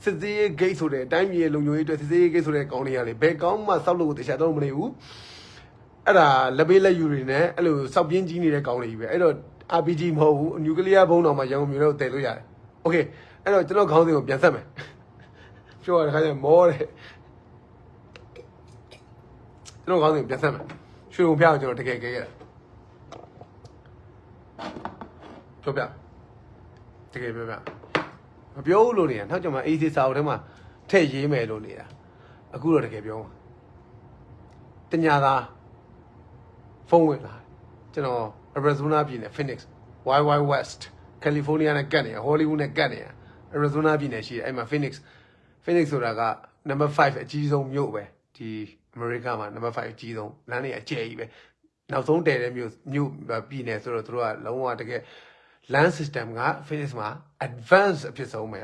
စစ်သေးရေးဂိတ်ဆိုတဲ့အတိုင်းပြည်ရဲ့လုံခြုံရေးအတွက်စစ်သေးရေးဂိတ်ဆိုတဲ့ကောင်တွေကလေဘယ်ကောင်မှစောက်လို့တေချာတော့မနေဘူး အဲ့ဒါလက်ပေးလက်ယူတွေနဲ့အဲ့လိုစောက်ပြင်းကြီးနေတဲ့ကောင်းတွေကြီးပဲအဲ့တော့ RPG မဟုတ်ဘူးနျူကလ িয়ার ဘုံတော်မှာရန်ကုန်မြို့တော့တည်လို့ရတယ်โอเคအဲ့တော့ကျွန်တော်ခေါင်းစဉ်ကိုပြန်ဆက်မယ်ပြောရတဲ့ခါကျမောတယ် ကျွန်တော်ခေါင်းစဉ်ကိုပြန်ဆက်မယ်ရွှေုံပြကိုကျွန်တော်တကယ်ကြဲရတာပြောပြတကယ်ပြောပြမပြောဘူးလို့နေတာနောက်ကျမှ AC စာအုပ်ထဲမှာထည့်ရေးမယ်လို့နေတာအခုတော့တကယ်ပြောမှာတညာသားဖုန်းဝင်လာတယ်ကျွန်တော် Arizona ပြည်နယ် Phoenix YY West California နဲ့ကတ်နေတာ Hollywood နဲ့ကတ်နေတာ Arizona ပြည်နယ်ရှိတယ်အဲ့မှာ Phoenix Phoenix ဆိုတာက number 5အကြီးဆုံးမြို့ပဲဒီ America မှာ number 5အကြီးဆုံးလမ်းတွေအကျယ်ကြီးပဲနောက်ဆုံးတည်တဲ့မြို့မြို့ပြည်နယ်ဆိုတော့တို့ကလုံးဝတကယ် land system က Phoenix မှာ advance အဖြစ်ဆုံးပဲ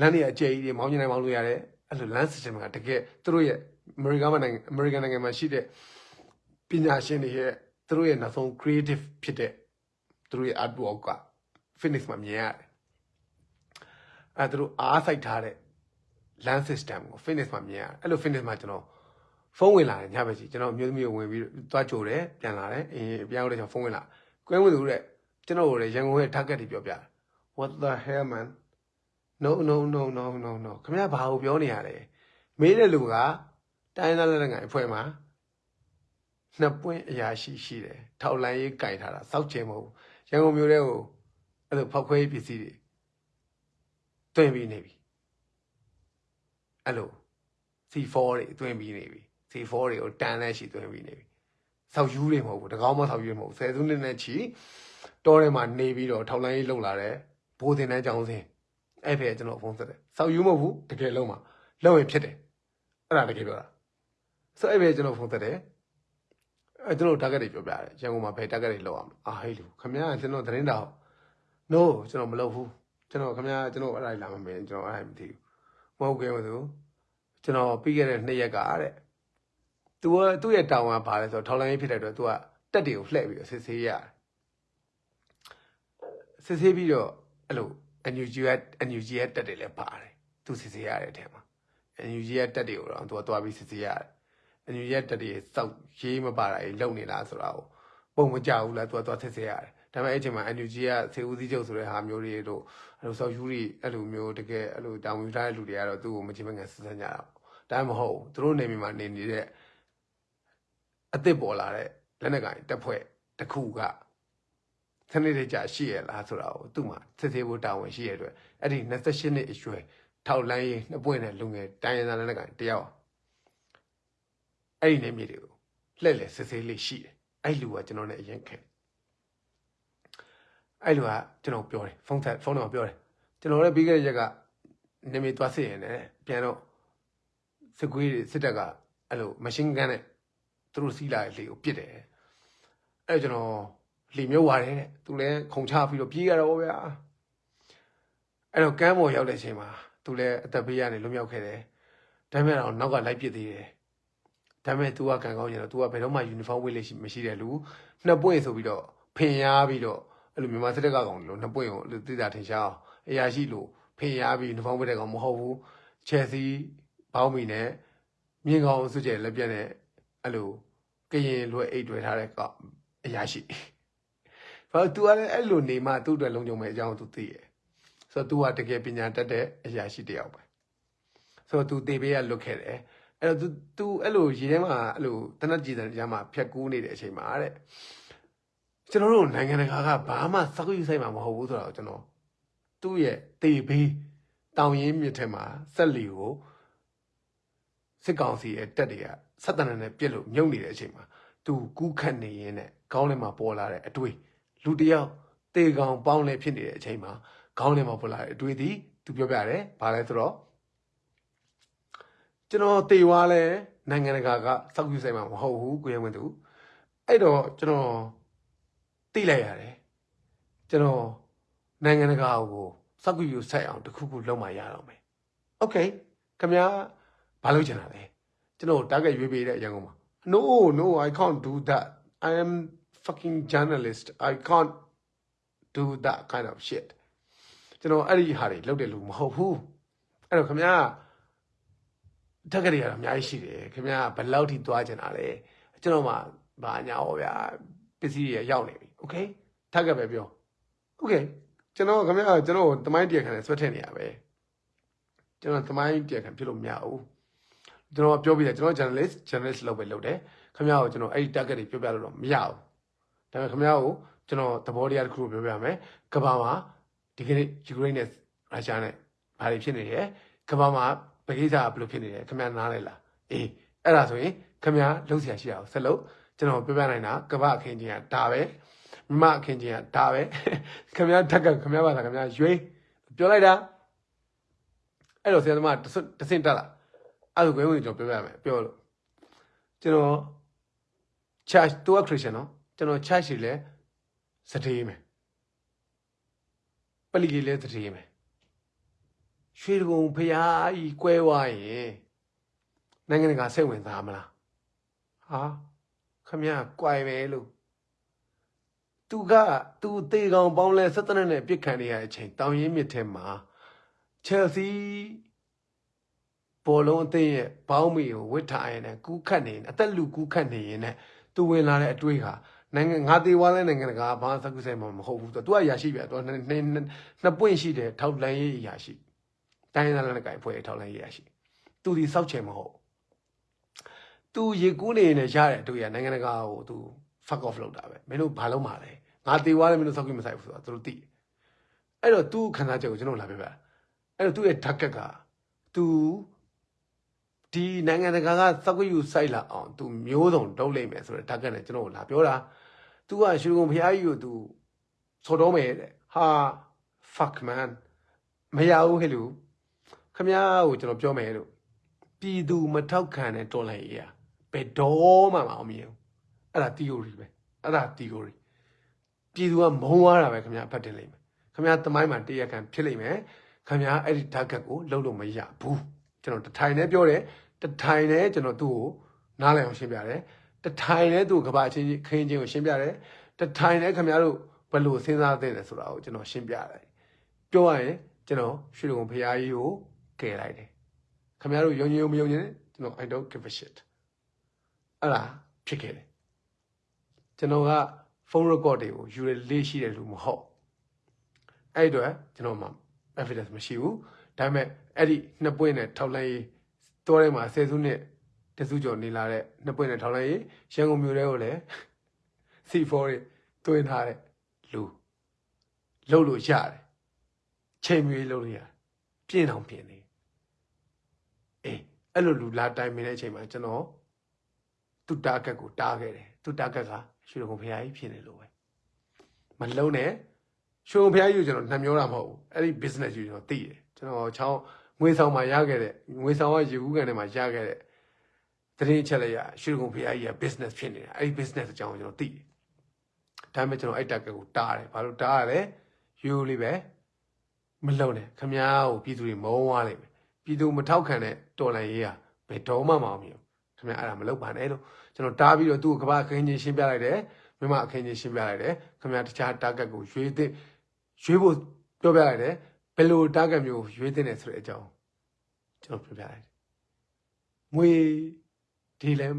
လမ်းတွေအကျယ်ကြီးတွေမောင်းကျင်နိုင်မောင်းလို့ရတယ်အဲ့လို land system ကတကယ်တို့ရဲ့ America မှာနိုင်ငံ America နိုင်ငံမှာရှိတဲ့ပညာရှင်တွေရဲ့သူတို့ရဲ့နောက်ဆုံး creative ဖြစ်တဲ့သူတို့ရဲ့ artwork က finish မှာမြင်ရတယ်အဲသူတို့အားစိုက်ထားတဲ့ land system ကို finish မှာမြင်ရတယ်အဲ့လို finish မှာကျွန်တော် ဖုန်းဝင်လာတယ်ညဘက်ကြီးကျွန်တော်အမျိုးသမီးကိုဝင်ပြီးသွားကြိုတယ်ပြန်လာတယ်အင်းပြန်ရောက်တဲ့ကျွန်တော်ဖုန်းဝင်လာကွဲဝင်သူတဲ့ကျွန်တော်တို့ရန်ကုန်ရဲ့ target တွေပြောပြတယ် what the hell man no no no no no no ခင်ဗျာဘာကိုပြောနေရလဲမေးတဲ့လူကတိုင်းသားလက်ငယ်အဖွဲ့မှာနှစ်ပွင့်အရာရှိရှိတယ်ထောက်လန်းရေးကြိုင်ထားတာစောက်ချင်မဟုတ်ဘူးရန်ကုန်မြို့ထဲကိုအဲ့လိုဖောက်ခွဲရေးပစ္စည်းတွေတွင်ပြီးနေပြီအဲ့လို C4 တွေတွင်ပြီးနေပြီ C4 တွေကိုတန်လက်ရှိတွင်ပြီးနေပြီစောက်ယူတွေမဟုတ်ဘူးတကောင်းမစောက်ယူတွေမဟုတ်ဘူးဆယ်စုနှစ်နဲ့ချီတောထဲမှာနေပြီးတော့ထောက်လန်းရေးလုပ်လာတယ်ဘိုးတင်တန်းကြောင်းစင်အဲ့ဖက်ကျွန်တော်ဖုန်းဆက်တယ်စောက်ယူမဟုတ်ဘူးတကယ်လုံးမှာလုံးရင်ဖြစ်တယ်အဲ့ဒါတကယ်ပြောတာဆိုအဲ့ဖက်ကျွန်တော်ဖုန်းဆက်တယ်အဲကျွန်တော် target တွေပြောပြတယ်ရန်ကုန်မှာဘယ် target တွေလောက်အောင်အာဟေးလူခမရကျွန်တော်သတင်းတောက် no ကျွန်တော်မလုပ်ဘူးကျွန်တော်ခမရကျွန်တော်အဲ့ဒါလာမမင်းကျွန်တော်အဲ့ဒါမသိဘူးမဟုတ်ခဲ့ဘူးသူကျွန်တော်ပြီးခဲ့တဲ့နှစ်ရက်ကတဲ့ သူကသူ့ရဲ့တောင်းကဘာလဲဆိုတော့ထောက်လိုင်းရေးဖြစ်တဲ့အတွက်သူကတက်တွေကိုလှည့်ပြီးတော့စစ်ဆေးရတယ်စစ်ဆေးပြီးတော့အဲ့လို NUG က NUG ရဲ့တက်တွေလည်းပါတယ်သူစစ်ဆေးရတဲ့အထက်မှာ NUG ရဲ့တက်တွေကိုတော့သူကသွားပြီးစစ်ဆေးရတယ်အန်ယူရဲ့တက်တည်းစောက်ရေးမပါတာကြီးလုံနေလားဆိုတာကိုပုံမကြဘူးလားသူကသွားဆက်ဆက်ရတယ်ဒါပေမဲ့အဲ့ချိန်မှာအန်ယူကြီးကစေဦးစီးချုပ်ဆိုတဲ့ဟာမျိုးတွေတို့အဲ့လိုစောက်ယူတွေအဲ့လိုမျိုးတကယ်အဲ့လိုတောင်ယူထားတဲ့လူတွေကတော့သူ့ကိုမချင်မငန်ဆက်ဆက်ကြတာပေါ့ဒါမှမဟုတ်သူတို့နေမိမှာနေနေတဲ့ အစ်စ်ပေါ်လာတဲ့လက်နက်ကင်တက်ဖွဲ့တစ်ခုကစနစ်တကျရှိရလားဆိုတာကိုသူ့မှာစစ်ဆေးဖို့တာဝန်ရှိရတဲ့အတွက်အဲ့ဒီ28နှစ်အရွယ်ထောက်လန်းရေးနှစ်ပွင့်တဲ့လူငယ်တိုင်းရင်းသားလက်နက်ကင်တယောက်အဲ့ဒီနေမြေတွေကိုလှည့်လည်စစ်ဆေးလေးရှိတယ်အဲ့လူကကျွန်တော်နဲ့အရင်ခင်အဲ့လူကကျွန်တော်ပြောတယ်ဖုန်းဆက်ဖုန်းတော့ပြောတယ်ကျွန်တော်လည်းပြီးခဲ့တဲ့ရက်ကနေမြေသွားစစ်ရင်လည်းပြန်တော့စစ်ကွေးတွေစစ်တပ်ကအဲ့လိုမရှင်းဂန်နဲ့ သူတို့စီးလာတဲ့လေကိုပစ်တယ်အဲ့ကျွန်တော်လေမျိုးဝါတယ်တဲ့သူလည်းခုံချပြီးတော့ပြေးရတော့ဗျာအဲ့တော့ကမ်းပေါ်ရောက်တဲ့အချိန်မှာသူလည်းအသက်ဘေးကနေလွတ်မြောက်ခဲ့တယ်ဒါပေမဲ့တော့နောက်ကလိုက်ပစ်သေးတယ်ဒါပေမဲ့ तू ကကံကောင်းရင်တော့ तू ကဘယ်တော့မှ uniform ဝတ်လို့ရှိမရှိတဲ့လူနှစ်ပွင့်ဆိုပြီးတော့ဖင်ရပြီးတော့အဲ့လိုမြန်မာစစ်တပ်ကကောင်လို့နှစ်ပွင့်ကိုအဲ့လိုသိတာထင်ရှားအောင်အရာရှိလို့ဖင်ရပြီး uniform ဝတ်တဲ့ကောင်မဟုတ်ဘူးချယ်ဆီဘောင်းမီနဲ့မြင်းကောင်စွကျဲလက်ပြက်နဲ့ အဲ့လိုကရင်လွယ်အိတ်တွေ့ထားတဲ့ကောင်အရာရှိဘာလို့ तू ကလည်းအဲ့လိုနေမှသူ့အတွက်လုံခြုံမဲ့အကြောင်း तू သိရဲ့ဆိုတော့ तू ကတကယ်ပညာတတ်တဲ့အရာရှိတစ်ယောက်ပဲဆိုတော့ तू တေပေးရလွတ်ခဲ့တယ် အဲ့တော့ तू तू အဲ့လိုရေထဲမှာအဲ့လိုတနက်ကြည်တဲ့ကြားမှာဖြတ်ကူးနေတဲ့အချိန်မှာတဲ့ကျွန်တော်တို့နိုင်ငံတကာကဘာမှစောက်ယူဆိုင်မှာမဟုတ်ဘူးဆိုတော့ကျွန်တော်သူ့ရဲ့တေဘေးတောင်ရင်းမြစ်ထဲမှာဆက်လီကိုစစ်ကောင်စီရဲ့တက်တွေက ဆက်တနနဲ့ပြစ်လို့မြုပ်နေတဲ့အချိန်မှာ तू ကူးခတ်နေရင်းနဲ့ခေါင်းထဲမှာပေါ်လာတဲ့အတွေ့လူတစ်ယောက်တေကောင်ပေါင်းလဲဖြစ်နေတဲ့အချိန်မှာခေါင်းထဲမှာပေါ်လာတဲ့အတွေ့ဒီ तू ပြောပြတယ်ဘာလဲဆိုတော့ ကျွန်တော်တေွားလဲ နိုင်ငံတကာကစောက်ယူဆိုင်မှာမဟုတ်ဘူးကိုရဲဝင်သူအဲ့တော့ကျွန်တော်သိလိုက်ရတယ်ကျွန်တော်နိုင်ငံတကာကိုစောက်ယူဆိုင်အောင်တစ်ခုခုလုပ်မှရတော့မယ်โอเคခင်ဗျာဘာလုပ်ချင်တာလဲ ကျွန်တော် target ရွေးပေးတဲ့ရန်ကုန်မှာ no no i can't do that i am fucking journalist i can't do that kind of shit ကျွန်တော်အဲ့ဒီဟာတွေလုပ်တဲ့လူမဟုတ်ဘူးအဲ့တော့ခင်ဗျား target တွေကတော့အများကြီးရှိတယ်ခင်ဗျားဘယ်လောက်ထိသွားကျင်တာလဲကျွန်တော်မှဘာညာဟောဗျာပစ္စည်းတွေရောက်နေပြီ okay target ပဲပြော okay ကျွန်တော်ခင်ဗျားကျွန်တော်တမိုင်းတရားခံနဲ့ဆွဲထည့်နေရပဲကျွန်တော်တမိုင်းတရားခံဖြစ်လို့မရဘူး ကျွန်တော်ပြောပြတယ်ကျွန်တော် journalist journalist လုပ်ပဲလုပ်တယ်ခင်ဗျားကိုကျွန်တော်အဲ့ဒီ target တွေပြောပြလို့တော့မရဘူးဒါပေမဲ့ခင်ဗျားကိုကျွန်တော်သဘောတရားတစ်ခုပြောပြမယ်ကမ္ဘာမှာဒီကနေ့ Ukraine နဲ့ Russia နဲ့ဘာတွေဖြစ်နေရဲကမ္ဘာမှာဗကိစ္စကဘယ်လိုဖြစ်နေလဲခင်ဗျားနားလဲလားအေးအဲ့ဒါဆိုရင်ခင်ဗျားလုံးဆရာရှိရအောင်ဆက်လုပ်ကျွန်တော်ပြောပြနိုင်တာကမ္ဘာအခင်းကြီးကဒါပဲမြမအခင်းကြီးကဒါပဲခင်ဗျားတက်ကခင်ဗျားပါလားခင်ဗျားရွေးပြောလိုက်တာအဲ့တော့ဆရာသမားတဆင့်တက်လာ အဲ့လိုကိုဝင်ကျွန်တော်ပြောပြမယ်ပြောလို့ကျွန်တော် church တူက Christian နော်ကျွန်တော် church တွေလည်းစတေးမယ်ပလီကြီးလည်းစတေးမယ်ရွှေကုံဖျားကြီးကွဲဝါရင်နိုင်ငံတကာစိတ်ဝင်စားမလားဟာခမရကွိုင်ပဲလို့သူကသူတေကောင်ပေါင်းလဲ17နဲ့ပြစ်ခံနေရတဲ့အချိန်တောင်ရင်းမြစ်ထဲမှာ Chelsea ဘောလုံးအသင်းရဲ့ဘောင်းမီကိုဝစ်ထားရင်လည်းကူးခတ်နေရင်အသက်လူကူးခတ်နေရင်လည်းသူဝင်လာတဲ့အတွေ့ဟာနိုင်ငံငါသေးွားလဲနိုင်ငံတကာဘာသကုဆိုင်မှာမဟုတ်ဘူးသူကရရှိပြသူကနှစ်နှစ်ပွင့်ရှိတယ်ထောက်လန်းရေးရရှိတိုင်းသားလည်းကိုင်ဖွဲ့ထောက်လန်းရေးရရှိသူဒီစောက်ချင်မဟုတ်သူရေကူးနေနေရတဲ့အတွေ့ရနိုင်ငံတကာကိုသူ fuck off လုပ်တာပဲမင်းတို့ဘာလုပ်မှာလဲငါသေးွားလဲမင်းတို့စောက်ကြည့်မဆိုင်ဘူးဆိုတာသူတို့သိအဲ့တော့သူခန္ဓာချက်ကိုကျွန်တော်လာပြပါအဲ့တော့သူ့ရဲ့ target ကသူ ဒီနိုင်ငံတကာကသက္ကယူစိုက်လာအောင်သူမျိုးစုံတုံးလိုက်မယ်ဆိုတော့ဓာတ်ကနဲ့ကျွန်တော်လာပြောတာ तू ကရွှေကုံဖျားကြီးကို तू ဆော်တော့မယ်တဲ့ဟာ fuck man မရဘူးဟဲ့လူခမ ्या ကိုကျွန်တော်ပြောမယ်လို့ပြည်သူမထောက်ခံတဲ့တော်လှန်ရေးอ่ะဘယ်တော့မှမအောင်မြင်ဘူးအဲ့ဒါ theory ပဲအဲ့ဒါ theory ပြည်သူကမုံသွားတာပဲခမ ्या ဖတ်တင်လိမ့်မယ်ခမ ्या တမိုင်းမှာတရားခံဖြစ်လိမ့်မယ်ခမ ्या အဲ့ဒီ target ကိုလုံးလို့မရဘူး ကျွန်တော်တထိုင်နဲ့ပြောတယ်တထိုင်နဲ့ကျွန်တော်သူ့ကိုနားလည်အောင်ရှင်းပြတယ်တထိုင်နဲ့သူ့ကဘာချင်းခင်းချင်းကိုရှင်းပြတယ်တထိုင်နဲ့ခင်ဗျားတို့ဘယ်လိုစဉ်းစားသင့်လဲဆိုတာကိုကျွန်တော်ရှင်းပြတယ်ပြောရရင်ကျွန်တော်ရွှေတုံဖရာကြီးကိုကယ်လိုက်တယ်ခင်ဗျားတို့ယုံကြည်မယုံကြည်ကျွန်တော် I don't give a shit အဲ့ဒါဖြစ်ခဲ့တယ်ကျွန်တော်ကဖုန်း record တွေကိုယူရလေးရှိတယ်လို့မဟုတ်အဲ့အတွက်ကျွန်တော်မှ evidence မရှိဘူး ဒါပေမဲ့အဲ့ဒီနှစ်ပွင့်နဲ့ထောက်လိုင်းရေးတောထဲမှာဆယ်စုနှစ်တစုကျော်နေလာတဲ့နှစ်ပွင့်နဲ့ထောက်လိုင်းရေးရန်ကုန်မြို့ထဲကိုလည်း C4 တွေတွင်းထားတဲ့လူလှုပ်လို့ရတယ်ချိန်မီလှုပ်လို့ရတယ်ပြင်းအောင်ပြင်းနေအေးအဲ့လိုလူလာတိုင်မင်းတဲ့အချိန်မှာကျွန်တော်သူတာကက်ကိုတားခဲ့တယ်သူတာကက်ကရွှေကုံဖရာကြီးဖြစ်နေလို့ပဲမလုံးနဲ့ရွှေကုံဖရာကြီးကိုကျွန်တော်နှမျောတာမဟုတ်ဘူးအဲ့ဒီ business ကြီးကျွန်တော်သိတယ် ကျွန်တော်ချောင်းငွေဆောင်မှာရခဲ့တဲ့ငွေဆောင်ကရေကူးကန်ထဲမှာရခဲ့တဲ့တရင်ချက်လိုက်ရရွှေကုံဖရာကြီးက business ဖြစ်နေတာအဲ့ဒီ business အကြောင်းကိုကျွန်တော်သိတယ်ဒါပေမဲ့ကျွန်တော်အဲ့တက်ကကိုတားတယ်ဘာလို့တားရလဲယူလေးပဲမလုံနဲ့ခမားကိုပြည်သူတွေမုန်းသွားလိမ့်မယ်ပြည်သူမထောက်ခံတဲ့တော်လန်ရေးဟာဘယ်တော့မှမအောင်မြင်ဘူးခမားအဲ့ဒါမလုပ်ပါနဲ့လို့ကျွန်တော်တားပြီးတော့သူ့ကိုကဘာအခင်းချင်းရှင်းပြလိုက်တယ်မြမအခင်းချင်းရှင်းပြလိုက်တယ်ခမားတခြား target ကိုရွေးသင့်ရွေးဖို့ပြောပြလိုက်တယ်ဘ ယ်လို target မျိုးရွေးသင့်တယ်ဆိုတဲ့အကြောင်းကျွန်တော်ပြောပြလိုက်တယ်ငွေဒီလည်း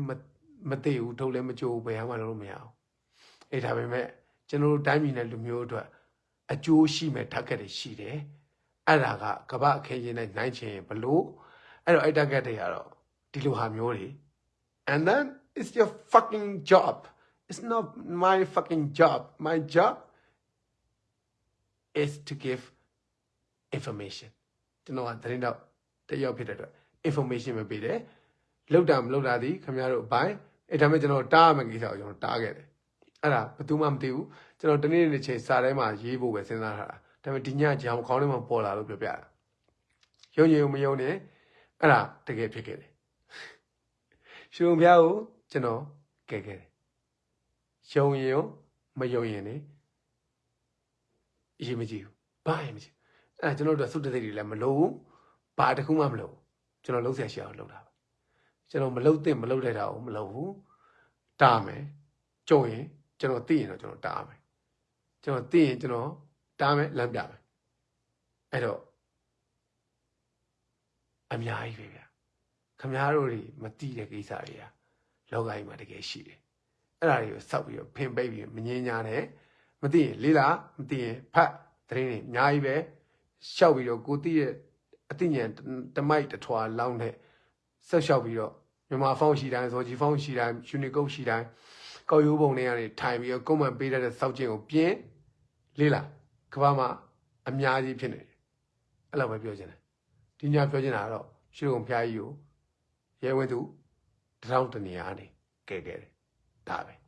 မသိဘူးထုတ်လည်းမကြိုးဘယ်မှလုပ်လို့မရအောင်အဲ့ဒါပေမဲ့ကျွန်တော်တို့တိုင်းပြည်နဲ့လူမျိုးအတွက်အကျိုးရှိမဲ့ target တွေရှိတယ်အဲ့ဒါကကမ္ဘာအခင်းချင်းနဲ့နိုင်ချင်ဘလို့အဲ့တော့အဲ့ target တွေကတော့ဒီလိုဟာမျိုးတွေ and then it's your fucking job it's not my fucking job my job is to give information ကျွန်တော်ကသတင်းတော့တယောက်ဖြစ်တဲ့အတွက် information ပဲပေးတယ်လောက်တာမလောက်တာဒီခင်ဗျားတို့အပိုင်းအဲ့ဒါမဲ့ကျွန်တော်တားမယ်ကိစ္စကိုကျွန်တော်တားခဲ့တယ်အဲ့ဒါဘယ်သူမှမသိဘူးကျွန်တော်တနေ့နေ့ချိန်စာထဲမှာရေးဖို့ပဲစဉ်းစားထားတာဒါပေမဲ့ဒီညကြောင်ခေါင်းထဲမှာပေါ်လာလို့ပြောပြတာရုံညုံမယုံနဲ့အဲ့ဒါတကယ်ဖြစ်ခဲ့တယ်ရွှေဘုံဖျားကိုကျွန်တော်ကဲခဲ့တယ်ယုံရင်ရောမယုံရင်လေအရေးမကြီးဘူးဘာရင်မကြီး အဲ့ဒါကျွန်တော်တို့သုတ္တသိတွေလည်းမလို့ဘူးဘာတစ်ခုမှမလို့ကျွန်တော်လုံးဆရာရှိအောင်လုပ်တာပါကျွန်တော်မလုပ်သင့်မလုပ်တဲ့တာကိုမလုပ်ဘူးတားမယ်ကြုံရင်ကျွန်တော်သိရင်တော့ကျွန်တော်တားမယ်ကျွန်တော်သိရင်ကျွန်တော်တားမယ်လမ်းပြမယ်အဲ့တော့အများကြီးပဲဗျာခမားတို့တွေမသိတဲ့ကိစ္စတွေကလောကကြီးမှာတကယ်ရှိတယ်အဲ့ဒါတွေကိုစောက်ပြီးတော့ဖင်ပိတ်ပြီးမငင်းညာနဲ့မသိရင်လေးလာမသိရင်ဖတ်သတင်းတွေအများကြီးပဲ ရှောက်ပြီးတော့ကိုသိရဲ့အသိဉာဏ်တမိုက်တထွာလောင်းတဲ့ဆက်လျှောက်ပြီးတော့မြန်မာဖောင်းရှိတိုင်းဇော်ကြီးဖောင်းရှိတိုင်းယူနီကုတ်ရှိတိုင်းကောက်ရိုးပုံတွေကနေထိုင်ပြီးတော့ကွန်မန့်ပေးတတ်တဲ့စောက်ကျင်ကိုပြင်းလေးလာကဘာမှာအများကြီးဖြစ်နေတယ်အဲ့လိုပဲပြောချင်တယ်ဒီညပြောချင်တာကတော့ရွှေကုံဖျားကြီးကိုရဲဝင်းသူတထောင်တနေရာနေကဲခဲ့တယ်ဒါပဲ